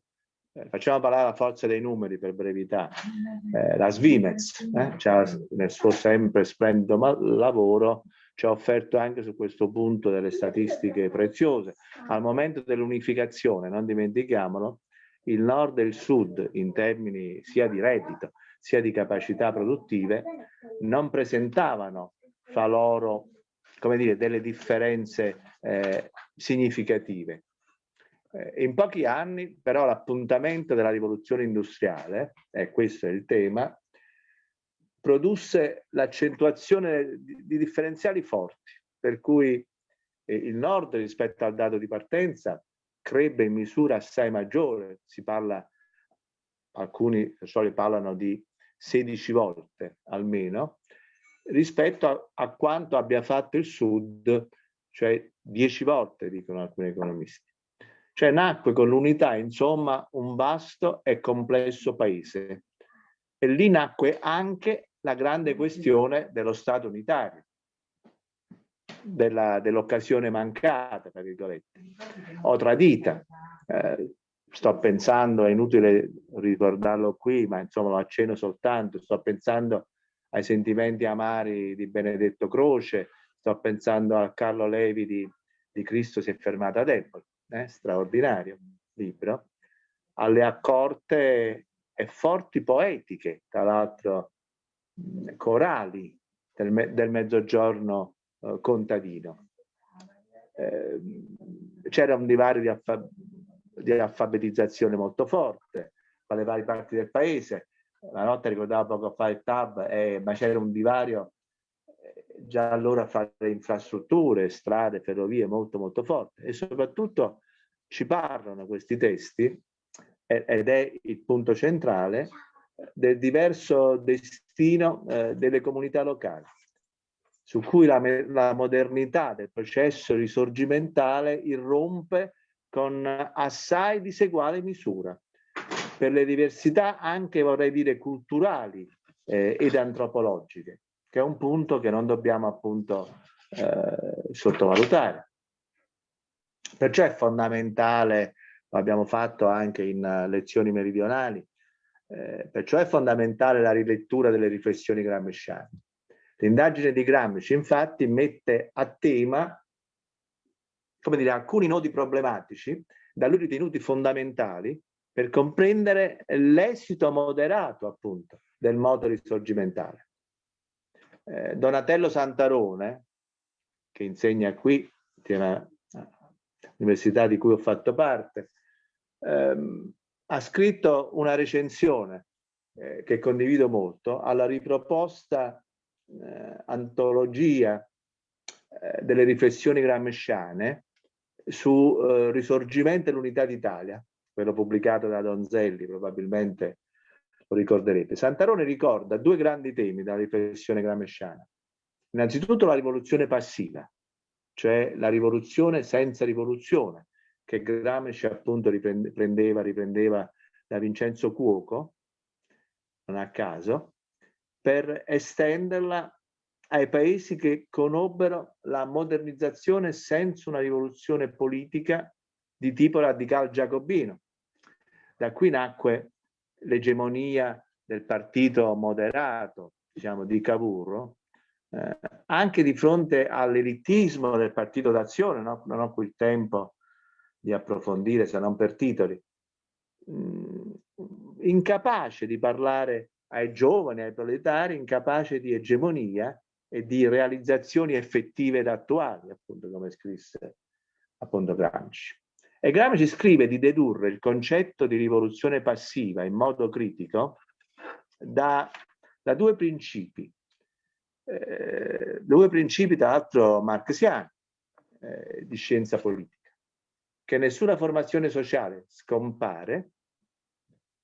Eh, facciamo parlare la forza dei numeri per brevità. Eh, la Svimez, eh, nel suo sempre splendido lavoro, ci ha offerto anche su questo punto delle statistiche preziose. Al momento dell'unificazione, non dimentichiamolo, il nord e il sud in termini sia di reddito sia di capacità produttive non presentavano fra loro come dire, delle differenze eh, significative. Eh, in pochi anni però l'appuntamento della rivoluzione industriale, e questo è il tema, produsse l'accentuazione di, di, differenziali forti, per cui eh, il nord rispetto al dato di partenza crebbe in misura assai maggiore, si parla, alcuni persone parlano di 16 volte almeno, rispetto a, a quanto abbia fatto il sud, cioè 10 volte, dicono alcuni economisti. Cioè nacque con l'unità, insomma, un vasto e complesso paese. E lì nacque anche la grande questione dello Stato unitario, dell'occasione dell mancata, tra virgolette, o tradita. Eh, sto pensando, è inutile ricordarlo qui, ma insomma lo accenno soltanto, sto pensando ai sentimenti amari di Benedetto Croce, sto pensando a Carlo Levi di, di Cristo si è fermato ad Empoli, eh? straordinario libro, alle accorte e forti poetiche, tra l'altro corali del, me del mezzogiorno eh, contadino. Eh, C'era un divario di, alfa di, alfabetizzazione molto forte tra le varie parti del paese. La notte ricordava poco fa il TAB, eh, ma c'era un divario eh, già allora fra le infrastrutture, strade, ferrovie molto molto forte e soprattutto ci parlano questi testi ed è il punto centrale del diverso destino eh, delle comunità locali su cui la, la modernità del processo risorgimentale irrompe con assai diseguale misura. Per le diversità anche vorrei dire culturali eh, ed antropologiche che è un punto che non dobbiamo appunto eh, sottovalutare. Perciò è fondamentale lo abbiamo fatto anche in lezioni meridionali eh, perciò è fondamentale la rilettura delle riflessioni gramsciane L'indagine di Gramsci infatti mette a tema come dire, alcuni nodi problematici da lui ritenuti fondamentali per comprendere l'esito moderato appunto del modo risorgimentale. Eh, Donatello Santarone, che insegna qui, all'università di cui ho fatto parte, ehm, ha scritto una recensione eh, che condivido molto alla riproposta antologia eh, delle riflessioni gramsciane su eh, Risorgimento e l'Unità d'Italia, quello pubblicato da Donzelli, probabilmente lo ricorderete. Santarone ricorda due grandi temi della riflessione gramsciana. Innanzitutto la rivoluzione passiva, cioè la rivoluzione senza rivoluzione, che Gramsci appunto riprendeva, riprendeva da Vincenzo Cuoco, non a caso, per estenderla ai paesi che conobbero la modernizzazione senza una rivoluzione politica di tipo radical giacobino. Da qui nacque l'egemonia del partito moderato, diciamo, di Cavour, eh, anche di fronte all'elitismo del partito d'azione, no? non ho qui il tempo di approfondire se non per titoli, mm, incapace di parlare ai giovani, ai proletari, incapace di egemonia e di realizzazioni effettive ed attuali, appunto come scrisse appunto Gramsci. E Gramsci scrive di dedurre il concetto di rivoluzione passiva in modo critico da, da due principi, eh, due principi tra l'altro marxiani eh, di scienza politica, che nessuna formazione sociale scompare,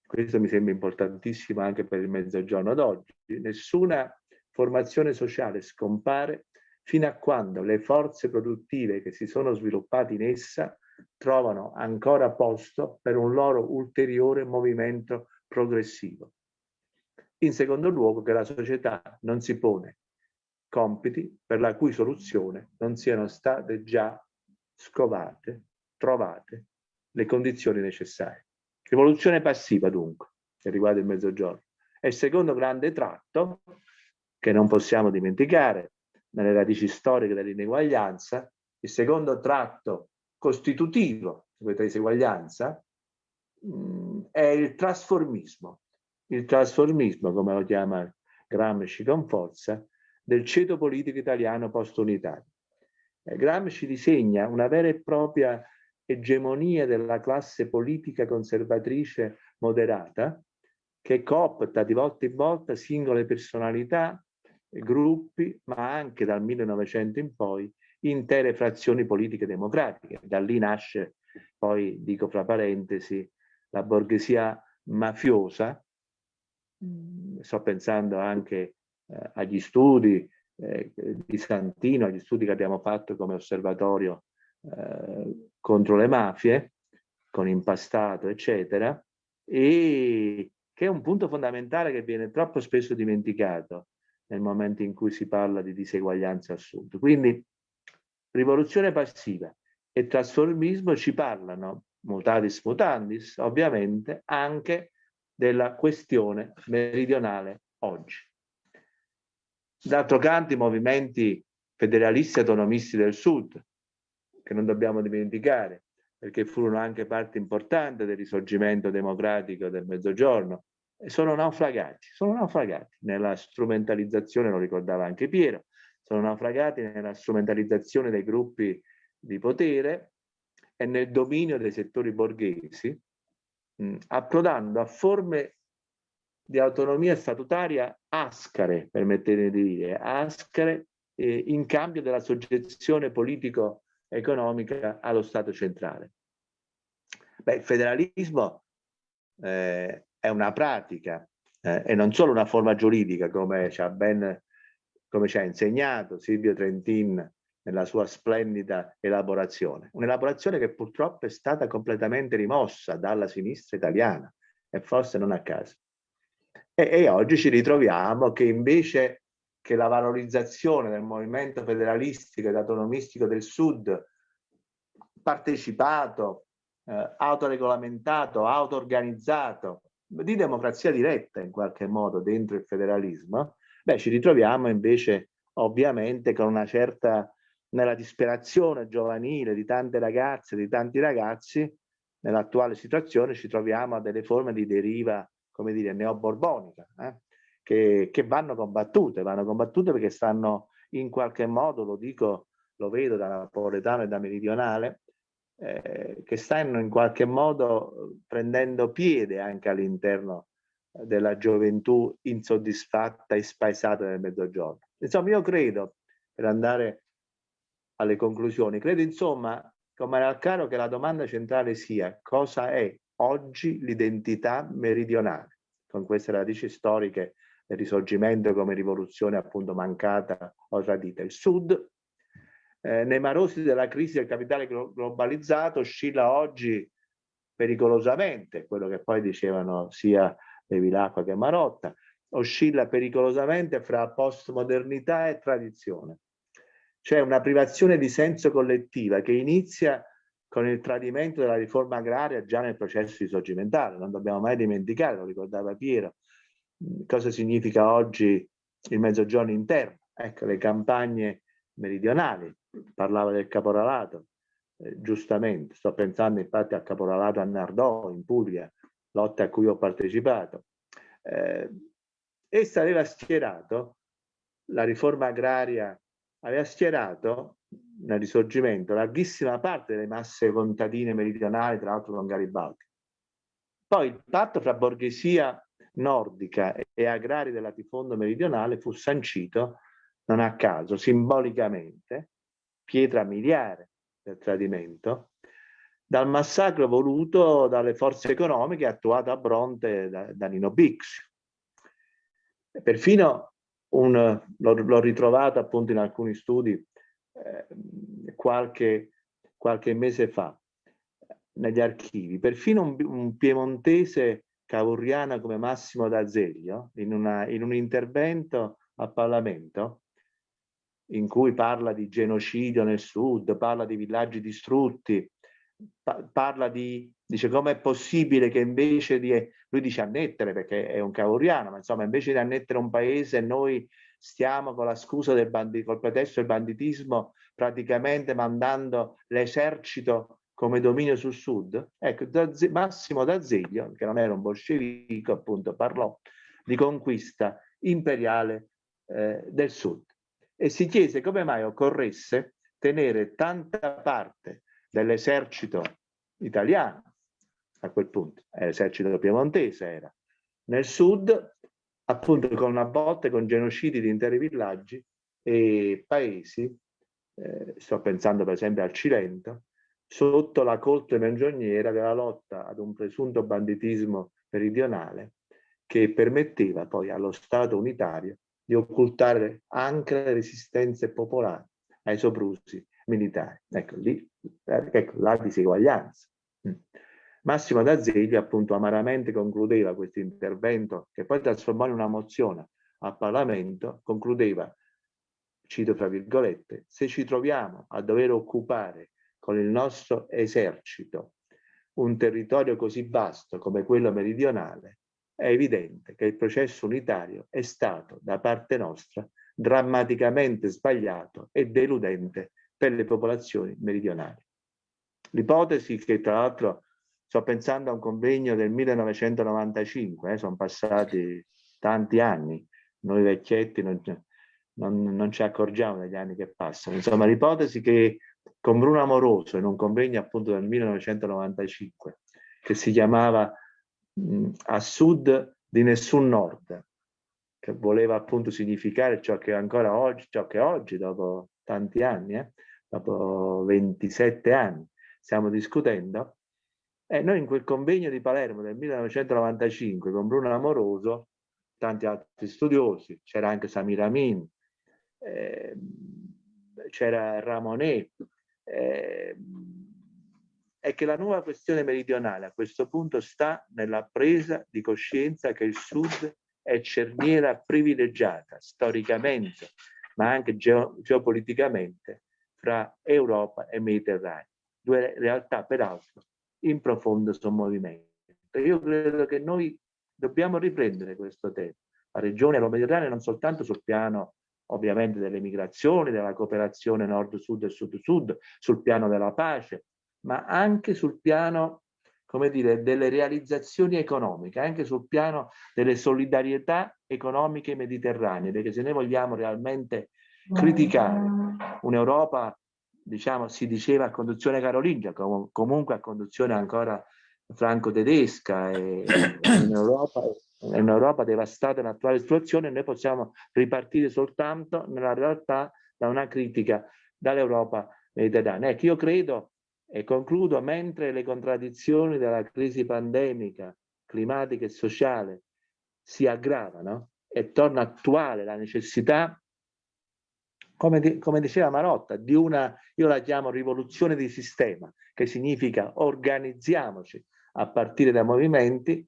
questo mi sembra importantissimo anche per il mezzogiorno d'oggi, nessuna formazione sociale scompare fino a quando le forze produttive che si sono sviluppate in essa trovano ancora posto per un loro ulteriore movimento progressivo. In secondo luogo che la società non si pone compiti per la cui soluzione non siano state già scovate, trovate le condizioni necessarie. Rivoluzione passiva dunque, che riguarda il mezzogiorno. E il secondo grande tratto, che non possiamo dimenticare, nelle radici storiche dell'ineguaglianza, il secondo tratto costitutivo di questa diseguaglianza mh, è il trasformismo. Il trasformismo, come lo chiama Gramsci con forza, del ceto politico italiano post-unitario. Eh, Gramsci disegna una vera e propria egemonia della classe politica conservatrice moderata che coopta di volta in volta singole personalità, gruppi, ma anche dal 1900 in poi intere frazioni politiche democratiche. Da lì nasce, poi dico fra parentesi, la borghesia mafiosa. Mm, sto pensando anche eh, agli studi eh, di Santino, agli studi che abbiamo fatto come osservatorio eh, contro le mafie, con impastato, eccetera, e che è un punto fondamentale che viene troppo spesso dimenticato nel momento in cui si parla di diseguaglianza al sud. Quindi rivoluzione passiva e trasformismo ci parlano, mutatis mutandis, ovviamente, anche della questione meridionale oggi. D'altro canto i movimenti federalisti autonomisti del sud, che non dobbiamo dimenticare, perché furono anche parte importante del risorgimento democratico del Mezzogiorno, sono naufragati, sono naufragati nella strumentalizzazione, lo ricordava anche Piero, sono naufragati nella strumentalizzazione dei gruppi di potere e nel dominio dei settori borghesi, mh, approdando a forme di autonomia statutaria ascare, permettetemi di dire, ascare eh, in cambio della soggezione politico-economica allo Stato centrale. Beh, il federalismo eh, è una pratica eh, e non solo una forma giuridica, come ci ha ben come ci ha insegnato Silvio Trentin nella sua splendida elaborazione. Un'elaborazione che purtroppo è stata completamente rimossa dalla sinistra italiana e forse non a caso. E, e oggi ci ritroviamo che invece che la valorizzazione del movimento federalistico ed autonomistico del Sud partecipato, eh, autoregolamentato, auto-organizzato, di democrazia diretta in qualche modo dentro il federalismo, Beh, ci ritroviamo invece ovviamente con una certa, nella disperazione giovanile di tante ragazze, di tanti ragazzi, nell'attuale situazione ci troviamo a delle forme di deriva, come dire, neoborbonica, eh? Che, che vanno combattute, vanno combattute perché stanno in qualche modo, lo dico, lo vedo da napoletano e da meridionale, eh, che stanno in qualche modo prendendo piede anche all'interno della gioventù insoddisfatta e spaesata nel mezzogiorno. Insomma, io credo, per andare alle conclusioni, credo insomma, come era chiaro, che la domanda centrale sia cosa è oggi l'identità meridionale, con queste radici storiche del risorgimento come rivoluzione appunto mancata o tradita. Il Sud eh, nei marosi della crisi del capitale globalizzato oscilla oggi pericolosamente, quello che poi dicevano sia Bevilacqua che Marotta, oscilla pericolosamente fra postmodernità e tradizione. C'è una privazione di senso collettiva che inizia con il tradimento della riforma agraria già nel processo risorgimentale. Non dobbiamo mai dimenticare, lo ricordava Piero, cosa significa oggi il mezzogiorno interno. Ecco, le campagne meridionali, parlava del caporalato, eh, giustamente, sto pensando infatti al caporalato a Nardò, in Puglia, lotta a cui ho partecipato. Eh, essa aveva schierato, la riforma agraria aveva schierato nel risorgimento larghissima parte delle masse contadine meridionali, tra l'altro con Garibaldi. Poi il patto fra borghesia nordica e agrari del latifondo meridionale fu sancito, non a caso, simbolicamente, pietra miliare del tradimento, dal massacro voluto dalle forze economiche attuato a Bronte da, da Nino Bixio. Perfino l'ho ritrovato appunto in alcuni studi eh, qualche, qualche mese fa negli archivi, perfino un, un piemontese cavourriano come Massimo D'Azeglio in, in un intervento a Parlamento in cui parla di genocidio nel sud, parla di villaggi distrutti, pa parla di, dice com'è possibile che invece di, lui dice annettere perché è un cavouriano, ma insomma invece di annettere un paese noi stiamo con la scusa del bandito, col pretesto del banditismo praticamente mandando l'esercito come dominio sul sud. Ecco, Massimo D'Azeglio, che non era un bolscevico, appunto parlò di conquista imperiale eh, del sud e si chiese come mai occorresse tenere tanta parte dell'esercito italiano, a quel punto, l'esercito piemontese era, nel sud, appunto con una botte, con genocidi di interi villaggi e paesi, eh, sto pensando per esempio al Cilento, sotto la coltre mengioniera della lotta ad un presunto banditismo meridionale che permetteva poi allo Stato unitario di occultare anche le resistenze popolari ai soprusi militari. Ecco, lì, ecco la diseguaglianza. Mm. Massimo D'Azeglio appunto amaramente concludeva questo intervento che poi trasformò in una mozione al Parlamento, concludeva, cito fra virgolette, se ci troviamo a dover occupare con il nostro esercito un territorio così vasto come quello meridionale, è evidente che il processo unitario è stato da parte nostra drammaticamente sbagliato e deludente per le popolazioni meridionali. L'ipotesi che tra l'altro sto pensando a un convegno del 1995, eh, sono passati tanti anni, noi vecchietti non, non, non, ci accorgiamo degli anni che passano, insomma l'ipotesi che con Bruno Amoroso in un convegno appunto del 1995 che si chiamava mh, A Sud di nessun Nord, che voleva appunto significare ciò che ancora oggi, ciò che oggi dopo tanti anni, eh, dopo 27 anni, stiamo discutendo, e noi in quel convegno di Palermo del 1995 con Bruno Amoroso, tanti altri studiosi, c'era anche Samir Amin, eh, c'era Ramonet, eh, è che la nuova questione meridionale a questo punto sta nella presa di coscienza che il Sud è cerniera privilegiata storicamente, ma anche geo geopoliticamente, fra Europa e Mediterraneo, due realtà peraltro in profondo sommovimento. Io credo che noi dobbiamo riprendere questo tema. La regione Mediterranea non soltanto sul piano ovviamente delle migrazioni, della cooperazione nord-sud e sud-sud, sul piano della pace, ma anche sul piano, come dire, delle realizzazioni economiche, anche sul piano delle solidarietà economiche mediterranee, perché se noi vogliamo realmente criticare un'Europa, diciamo, si diceva a conduzione carolingia, com comunque a conduzione ancora franco-tedesca e in un'Europa devastata nell'attuale situazione, noi possiamo ripartire soltanto nella realtà da una critica dall'Europa mediterranea. Ecco, io credo, e concludo, mentre le contraddizioni della crisi pandemica, climatica e sociale si aggravano e torna attuale la necessità come, come diceva Marotta, di una, io la chiamo rivoluzione di sistema, che significa organizziamoci a partire dai movimenti,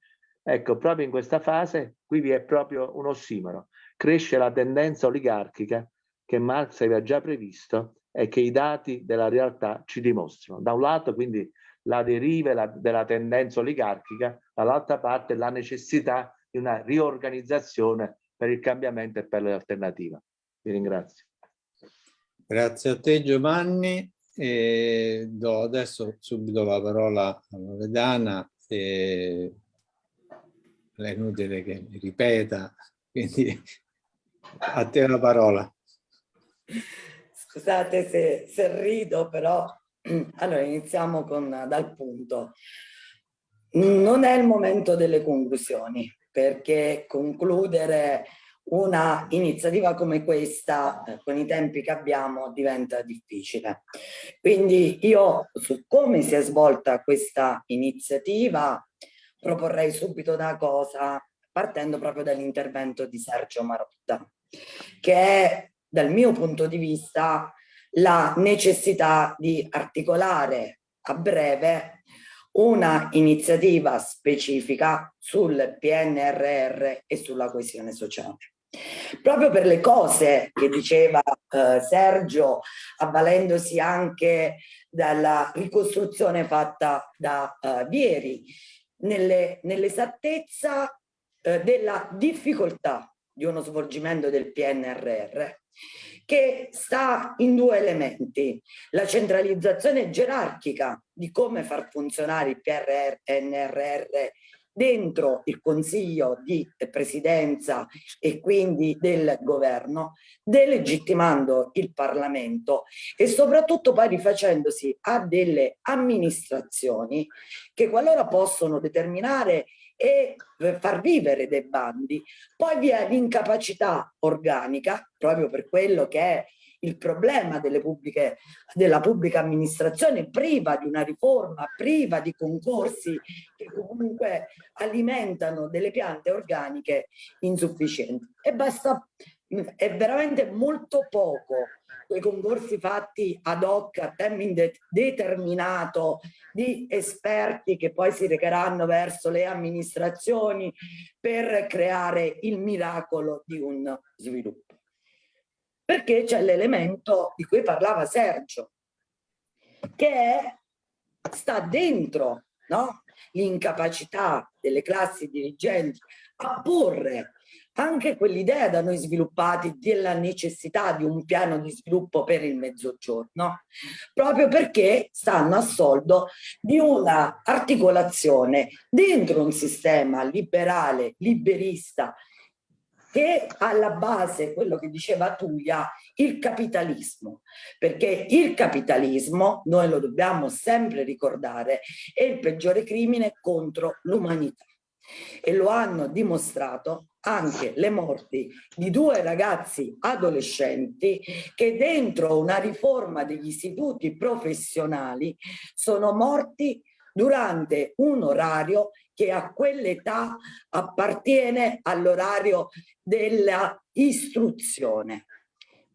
ecco, proprio in questa fase qui vi è proprio un ossimoro. Cresce la tendenza oligarchica che Marx aveva già previsto e che i dati della realtà ci dimostrano. Da un lato quindi la deriva la, della tendenza oligarchica, dall'altra parte la necessità di una riorganizzazione per il cambiamento e per l'alternativa. Vi ringrazio. Grazie a te Giovanni. E do adesso subito la parola a Loredana. E è inutile che mi ripeta, quindi a te la parola. Scusate se, se rido, però allora iniziamo con, dal punto. Non è il momento delle conclusioni, perché concludere una iniziativa come questa, eh, con i tempi che abbiamo, diventa difficile. Quindi io su come si è svolta questa iniziativa proporrei subito una cosa, partendo proprio dall'intervento di Sergio Marotta, che è, dal mio punto di vista, la necessità di articolare a breve una iniziativa specifica sul PNRR e sulla coesione sociale. Proprio per le cose che diceva eh, Sergio, avvalendosi anche dalla ricostruzione fatta da eh, Vieri, nell'esattezza nell eh, della difficoltà di uno svolgimento del PNRR che sta in due elementi, la centralizzazione gerarchica di come far funzionare il PNRR dentro il Consiglio di Presidenza e quindi del Governo, delegittimando il Parlamento e soprattutto poi rifacendosi a delle amministrazioni che qualora possono determinare e far vivere dei bandi, poi vi è l'incapacità organica, proprio per quello che è il problema pubbliche, della pubblica amministrazione priva di una riforma, priva di concorsi che comunque alimentano delle piante organiche insufficienti. E basta, è veramente molto poco quei concorsi fatti ad hoc a tempo indeterminato di esperti che poi si recheranno verso le amministrazioni per creare il miracolo di un sviluppo perché c'è l'elemento di cui parlava Sergio, che è, sta dentro no? l'incapacità delle classi dirigenti a porre anche quell'idea da noi sviluppati della necessità di un piano di sviluppo per il mezzogiorno, proprio perché stanno a soldo di una articolazione dentro un sistema liberale, liberista, che alla base, quello che diceva Tulia, il capitalismo, perché il capitalismo, noi lo dobbiamo sempre ricordare, è il peggiore crimine contro l'umanità. E lo hanno dimostrato anche le morti di due ragazzi adolescenti che dentro una riforma degli istituti professionali sono morti durante un orario che a quell'età appartiene all'orario della istruzione.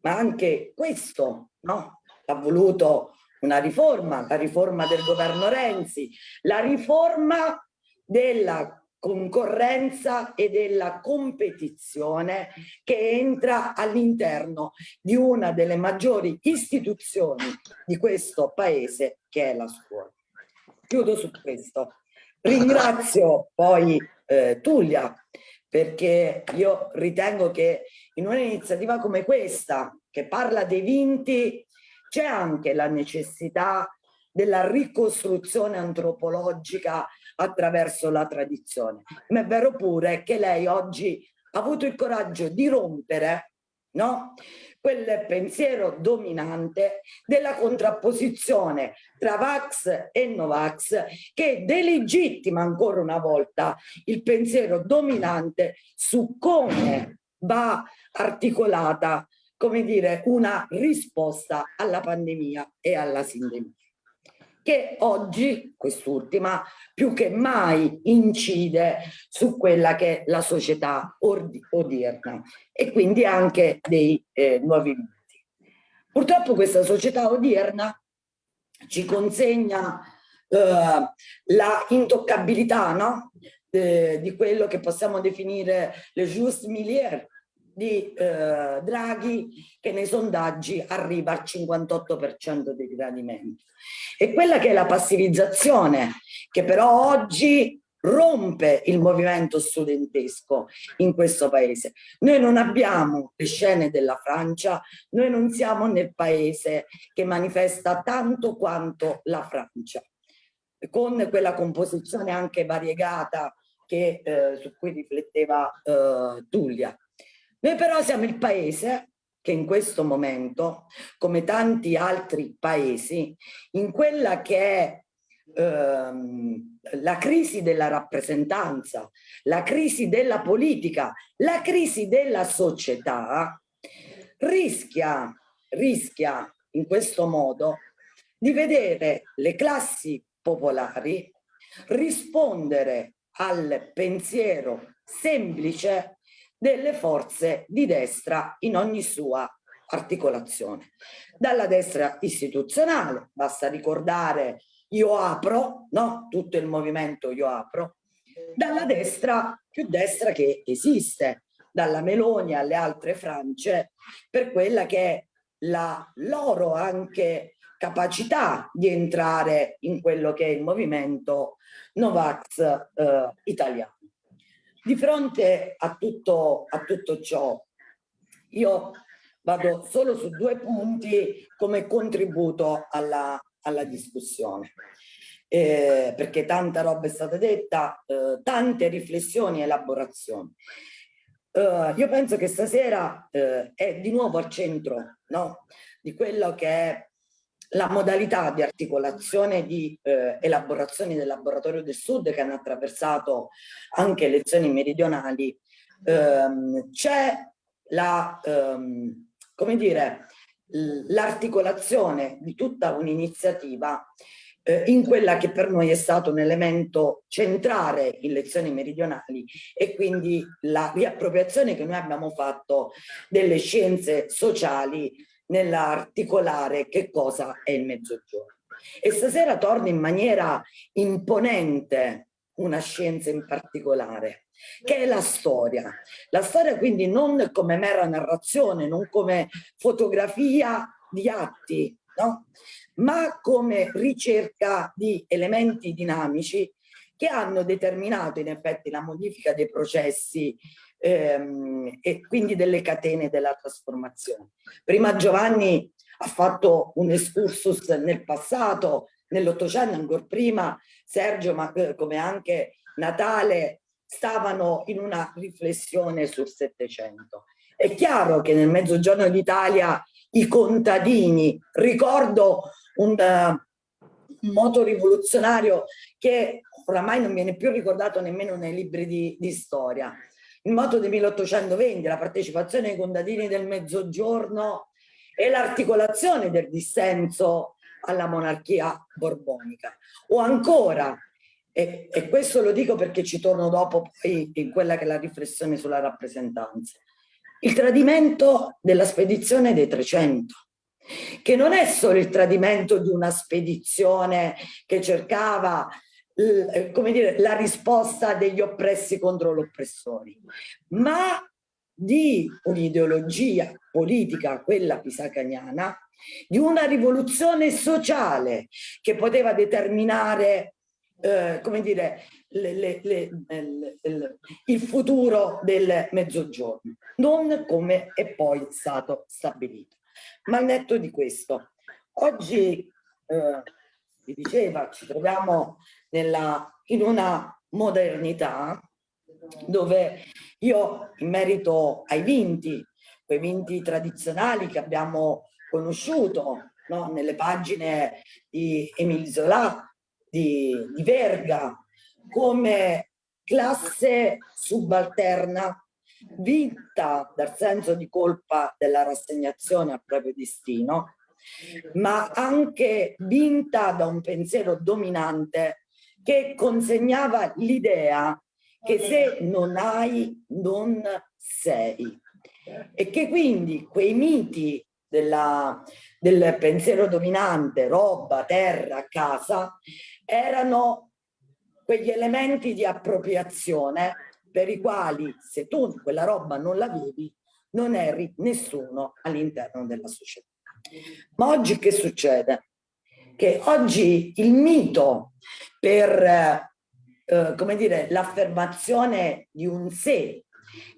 Ma anche questo no? ha voluto una riforma, la riforma del governo Renzi, la riforma della concorrenza e della competizione che entra all'interno di una delle maggiori istituzioni di questo paese che è la scuola. Chiudo su questo. Ringrazio poi eh, Tullia perché io ritengo che in un'iniziativa come questa che parla dei vinti c'è anche la necessità della ricostruzione antropologica attraverso la tradizione. Ma è vero pure che lei oggi ha avuto il coraggio di rompere no? quel pensiero dominante della contrapposizione tra Vax e Novax che delegittima ancora una volta il pensiero dominante su come va articolata come dire, una risposta alla pandemia e alla sindemia che oggi, quest'ultima, più che mai incide su quella che è la società odierna e quindi anche dei eh, nuovi viti. Purtroppo questa società odierna ci consegna eh, la intoccabilità no? eh, di quello che possiamo definire le juste milieu di eh, Draghi che nei sondaggi arriva al 58% di gradimento. E quella che è la passivizzazione che però oggi rompe il movimento studentesco in questo paese. Noi non abbiamo le scene della Francia, noi non siamo nel paese che manifesta tanto quanto la Francia, con quella composizione anche variegata che, eh, su cui rifletteva eh, Tullia. Noi però siamo il paese che in questo momento, come tanti altri paesi, in quella che è ehm, la crisi della rappresentanza, la crisi della politica, la crisi della società, rischia, rischia in questo modo di vedere le classi popolari rispondere al pensiero semplice delle forze di destra in ogni sua articolazione. Dalla destra istituzionale, basta ricordare io apro, no? tutto il movimento io apro, dalla destra più destra che esiste, dalla Meloni alle altre Francie, per quella che è la loro anche capacità di entrare in quello che è il movimento Novax eh, italiano. Di fronte a tutto, a tutto ciò, io vado solo su due punti come contributo alla, alla discussione. Eh, perché tanta roba è stata detta, eh, tante riflessioni e elaborazioni. Uh, io penso che stasera uh, è di nuovo al centro no? di quello che è la modalità di articolazione di uh, elaborazioni del laboratorio del sud che hanno attraversato anche lezioni meridionali. Ehm, c'è la, um, come dire, l'articolazione di tutta un'iniziativa eh, in quella che per noi è stato un elemento centrale in lezioni meridionali e quindi la riappropriazione che noi abbiamo fatto delle scienze sociali nell'articolare che cosa è il mezzogiorno. E stasera torna in maniera imponente una scienza in particolare, che è la storia. La storia quindi non come mera narrazione, non come fotografia di atti, no? ma come ricerca di elementi dinamici che hanno determinato in effetti la modifica dei processi ehm, e quindi delle catene della trasformazione. Prima Giovanni ha fatto un excursus nel passato, nell'Ottocento, ancora prima Sergio, ma eh, come anche Natale, stavano in una riflessione sul Settecento. È chiaro che nel mezzogiorno d'Italia i contadini, ricordo un, uh, moto rivoluzionario che oramai non viene più ricordato nemmeno nei libri di, di storia. Il moto del 1820, la partecipazione ai contadini del mezzogiorno e l'articolazione del dissenso alla monarchia borbonica. O ancora, e, e, questo lo dico perché ci torno dopo poi in quella che è la riflessione sulla rappresentanza, il tradimento della spedizione dei 300, che non è solo il tradimento di una spedizione che cercava come dire, la risposta degli oppressi contro gli oppressori, ma di un'ideologia politica, quella pisacaniana, di una rivoluzione sociale che poteva determinare eh, come dire, le, le, le, il futuro del mezzogiorno, non come è poi stato stabilito. Ma al netto di questo, oggi, eh, si diceva, ci troviamo nella, in una modernità dove io in merito ai vinti, quei vinti tradizionali che abbiamo conosciuto no? nelle pagine di Emile Zola, di, di Verga, come classe subalterna vinta dal senso di colpa della rassegnazione al proprio destino, ma anche vinta da un pensiero dominante che consegnava l'idea che se non hai non sei e che quindi quei miti della, del pensiero dominante, roba, terra, casa, erano quegli elementi di appropriazione per i quali se tu quella roba non l'avevi non eri nessuno all'interno della società. Ma oggi che succede? Che oggi il mito per, eh, come dire, l'affermazione di un sé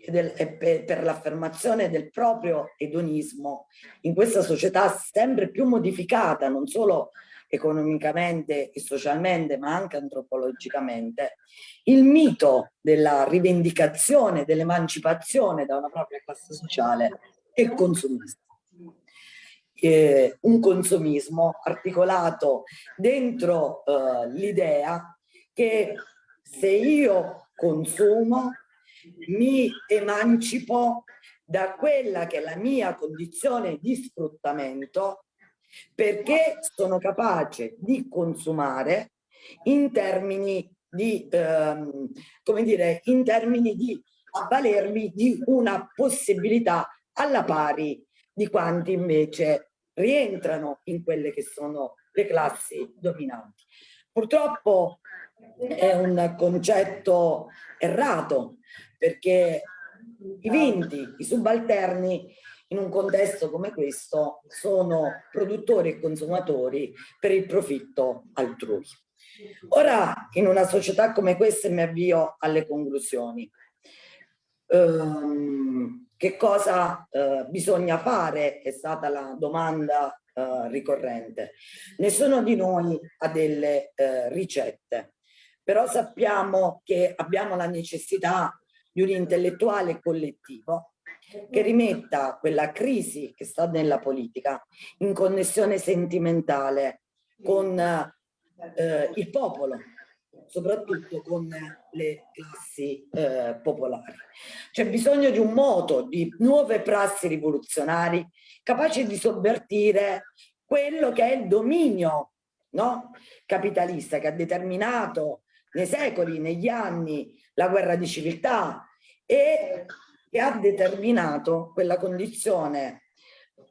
e, del, e per, per l'affermazione del proprio edonismo in questa società sempre più modificata, non solo economicamente e socialmente, ma anche antropologicamente, il mito della rivendicazione, dell'emancipazione da una propria classe sociale è consumista. Eh, un consumismo articolato dentro eh, l'idea che se io consumo mi emancipo da quella che è la mia condizione di sfruttamento perché sono capace di consumare in termini di, ehm, come dire, in termini di avvalermi di una possibilità alla pari di quanti invece rientrano in quelle che sono le classi dominanti. Purtroppo è un concetto errato perché i vinti, i subalterni in un contesto come questo sono produttori e consumatori per il profitto altrui. Ora, in una società come questa, mi avvio alle conclusioni. Um, che cosa uh, bisogna fare è stata la domanda uh, ricorrente. Nessuno di noi ha delle uh, ricette, però sappiamo che abbiamo la necessità di un intellettuale collettivo che rimetta quella crisi che sta nella politica in connessione sentimentale con eh, il popolo, soprattutto con le classi eh, popolari. C'è bisogno di un moto, di nuove prassi rivoluzionari capaci di sovvertire quello che è il dominio no? capitalista che ha determinato nei secoli, negli anni, la guerra di civiltà e che ha determinato quella condizione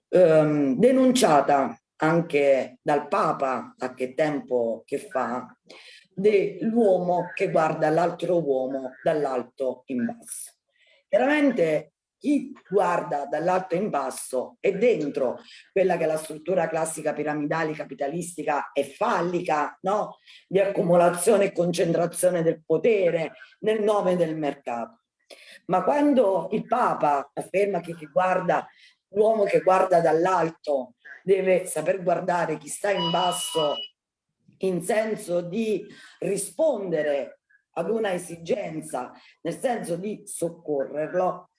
ehm, denunciata anche dal Papa a che tempo che fa dell'uomo che guarda l'altro uomo dall'alto in basso. Chiaramente chi guarda dall'alto in basso è dentro quella che è la struttura classica piramidale capitalistica e fallica, no? di accumulazione e concentrazione del potere nel nome del mercato. Ma quando il Papa afferma che chi guarda, l'uomo che guarda dall'alto deve saper guardare chi sta in basso in senso di rispondere ad una esigenza, nel senso di soccorrerlo,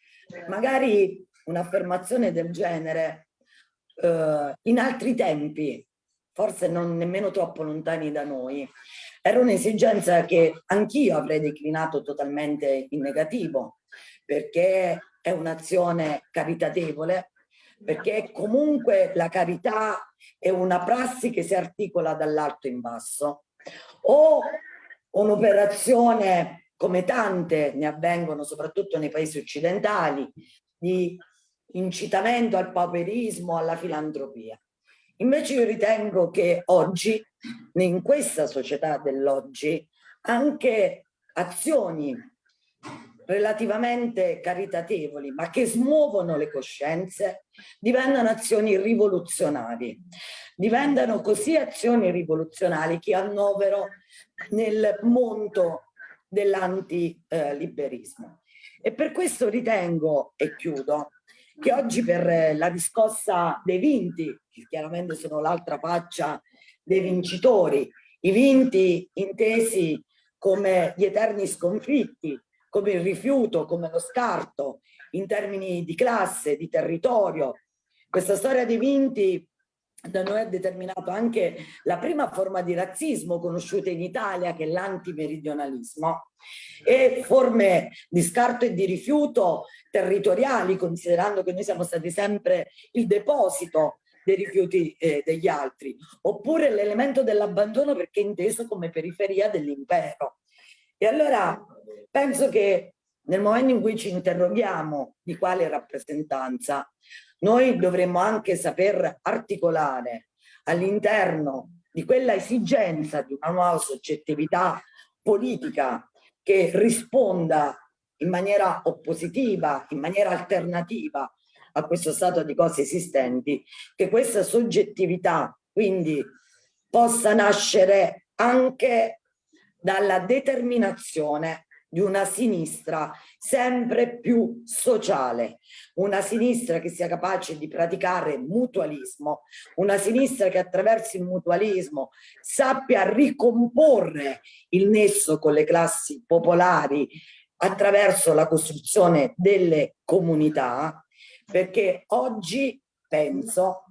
magari un'affermazione del genere eh, in altri tempi, forse non nemmeno troppo lontani da noi, era un'esigenza che anch'io avrei declinato totalmente in negativo, perché è un'azione caritatevole, perché comunque la carità è una prassi che si articola dall'alto in basso, o un'operazione come tante ne avvengono soprattutto nei paesi occidentali, di incitamento al pauperismo, alla filantropia. Invece io ritengo che oggi, in questa società dell'oggi, anche azioni relativamente caritatevoli, ma che smuovono le coscienze, diventano azioni rivoluzionali. Diventano così azioni rivoluzionali che annovero nel mondo dell'antiliberismo. E per questo ritengo, e chiudo, che oggi per la riscossa dei vinti, che chiaramente sono l'altra faccia dei vincitori, i vinti intesi come gli eterni sconfitti, come il rifiuto, come lo scarto, in termini di classe, di territorio. Questa storia dei vinti da noi ha determinato anche la prima forma di razzismo conosciuta in Italia, che è l'antimeridionalismo, e forme di scarto e di rifiuto territoriali, considerando che noi siamo stati sempre il deposito dei rifiuti eh, degli altri, oppure l'elemento dell'abbandono perché è inteso come periferia dell'impero. E allora penso che nel momento in cui ci interroghiamo di quale rappresentanza, noi dovremmo anche saper articolare all'interno di quella esigenza di una nuova soggettività politica che risponda in maniera oppositiva, in maniera alternativa a questo stato di cose esistenti, che questa soggettività quindi possa nascere anche dalla determinazione di una sinistra sempre più sociale, una sinistra che sia capace di praticare mutualismo, una sinistra che attraverso il mutualismo sappia ricomporre il nesso con le classi popolari attraverso la costruzione delle comunità, perché oggi penso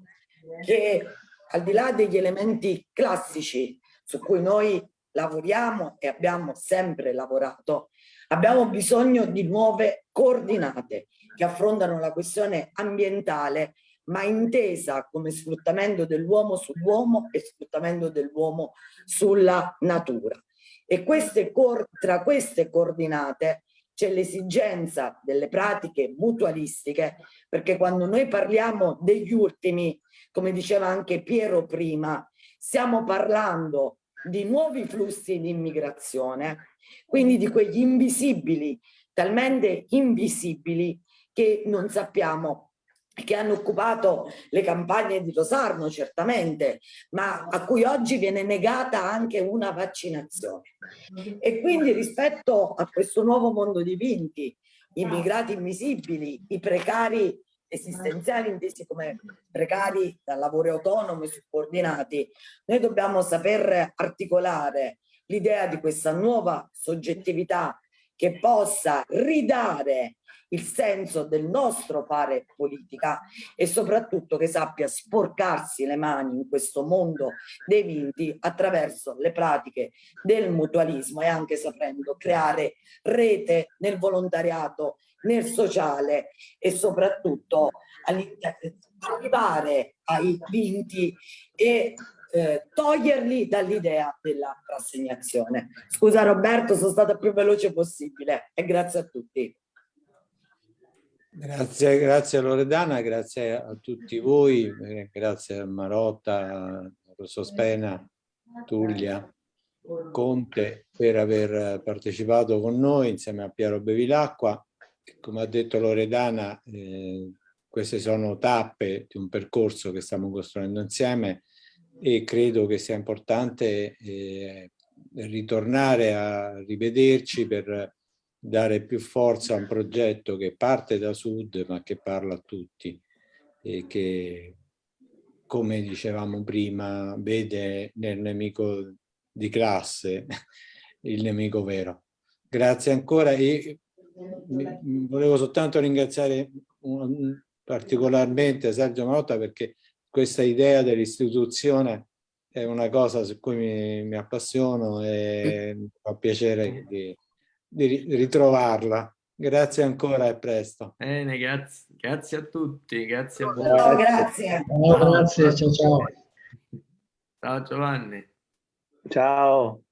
che al di là degli elementi classici su cui noi lavoriamo e abbiamo sempre lavorato, abbiamo bisogno di nuove coordinate che affrontano la questione ambientale ma intesa come sfruttamento dell'uomo sull'uomo e sfruttamento dell'uomo sulla natura. E queste, tra queste coordinate c'è l'esigenza delle pratiche mutualistiche, perché quando noi parliamo degli ultimi, come diceva anche Piero prima, stiamo parlando di nuovi flussi di immigrazione, quindi di quegli invisibili, talmente invisibili che non sappiamo che hanno occupato le campagne di Rosarno certamente, ma a cui oggi viene negata anche una vaccinazione. E quindi rispetto a questo nuovo mondo di vinti, i immigrati invisibili, i precari esistenziali intesi come precari dal lavoro autonomo e subordinati, noi dobbiamo saper articolare l'idea di questa nuova soggettività che possa ridare il senso del nostro fare politica e soprattutto che sappia sporcarsi le mani in questo mondo dei vinti attraverso le pratiche del mutualismo e anche sapendo creare rete nel volontariato nel sociale e soprattutto arrivare ai vinti e eh, toglierli dall'idea della rassegnazione. Scusa Roberto, sono stata più veloce possibile e grazie a tutti. Grazie, grazie Loredana, grazie a tutti voi, grazie a Marotta, Rosso Spena, Tullia, Conte per aver partecipato con noi insieme a Piero Bevilacqua come ha detto Loredana, eh, queste sono tappe di un percorso che stiamo costruendo insieme e credo che sia importante eh, ritornare a rivederci per dare più forza a un progetto che parte da sud ma che parla a tutti e che come dicevamo prima vede nel nemico di classe il nemico vero. Grazie ancora e volevo soltanto ringraziare particolarmente Sergio Marotta perché questa idea dell'istituzione è una cosa su cui mi, mi appassiono e mi fa piacere di, di ritrovarla. Grazie ancora e presto. Bene, grazie, grazie a tutti, grazie a voi. No, grazie. No, grazie, ciao ciao. Ciao Giovanni. Ciao.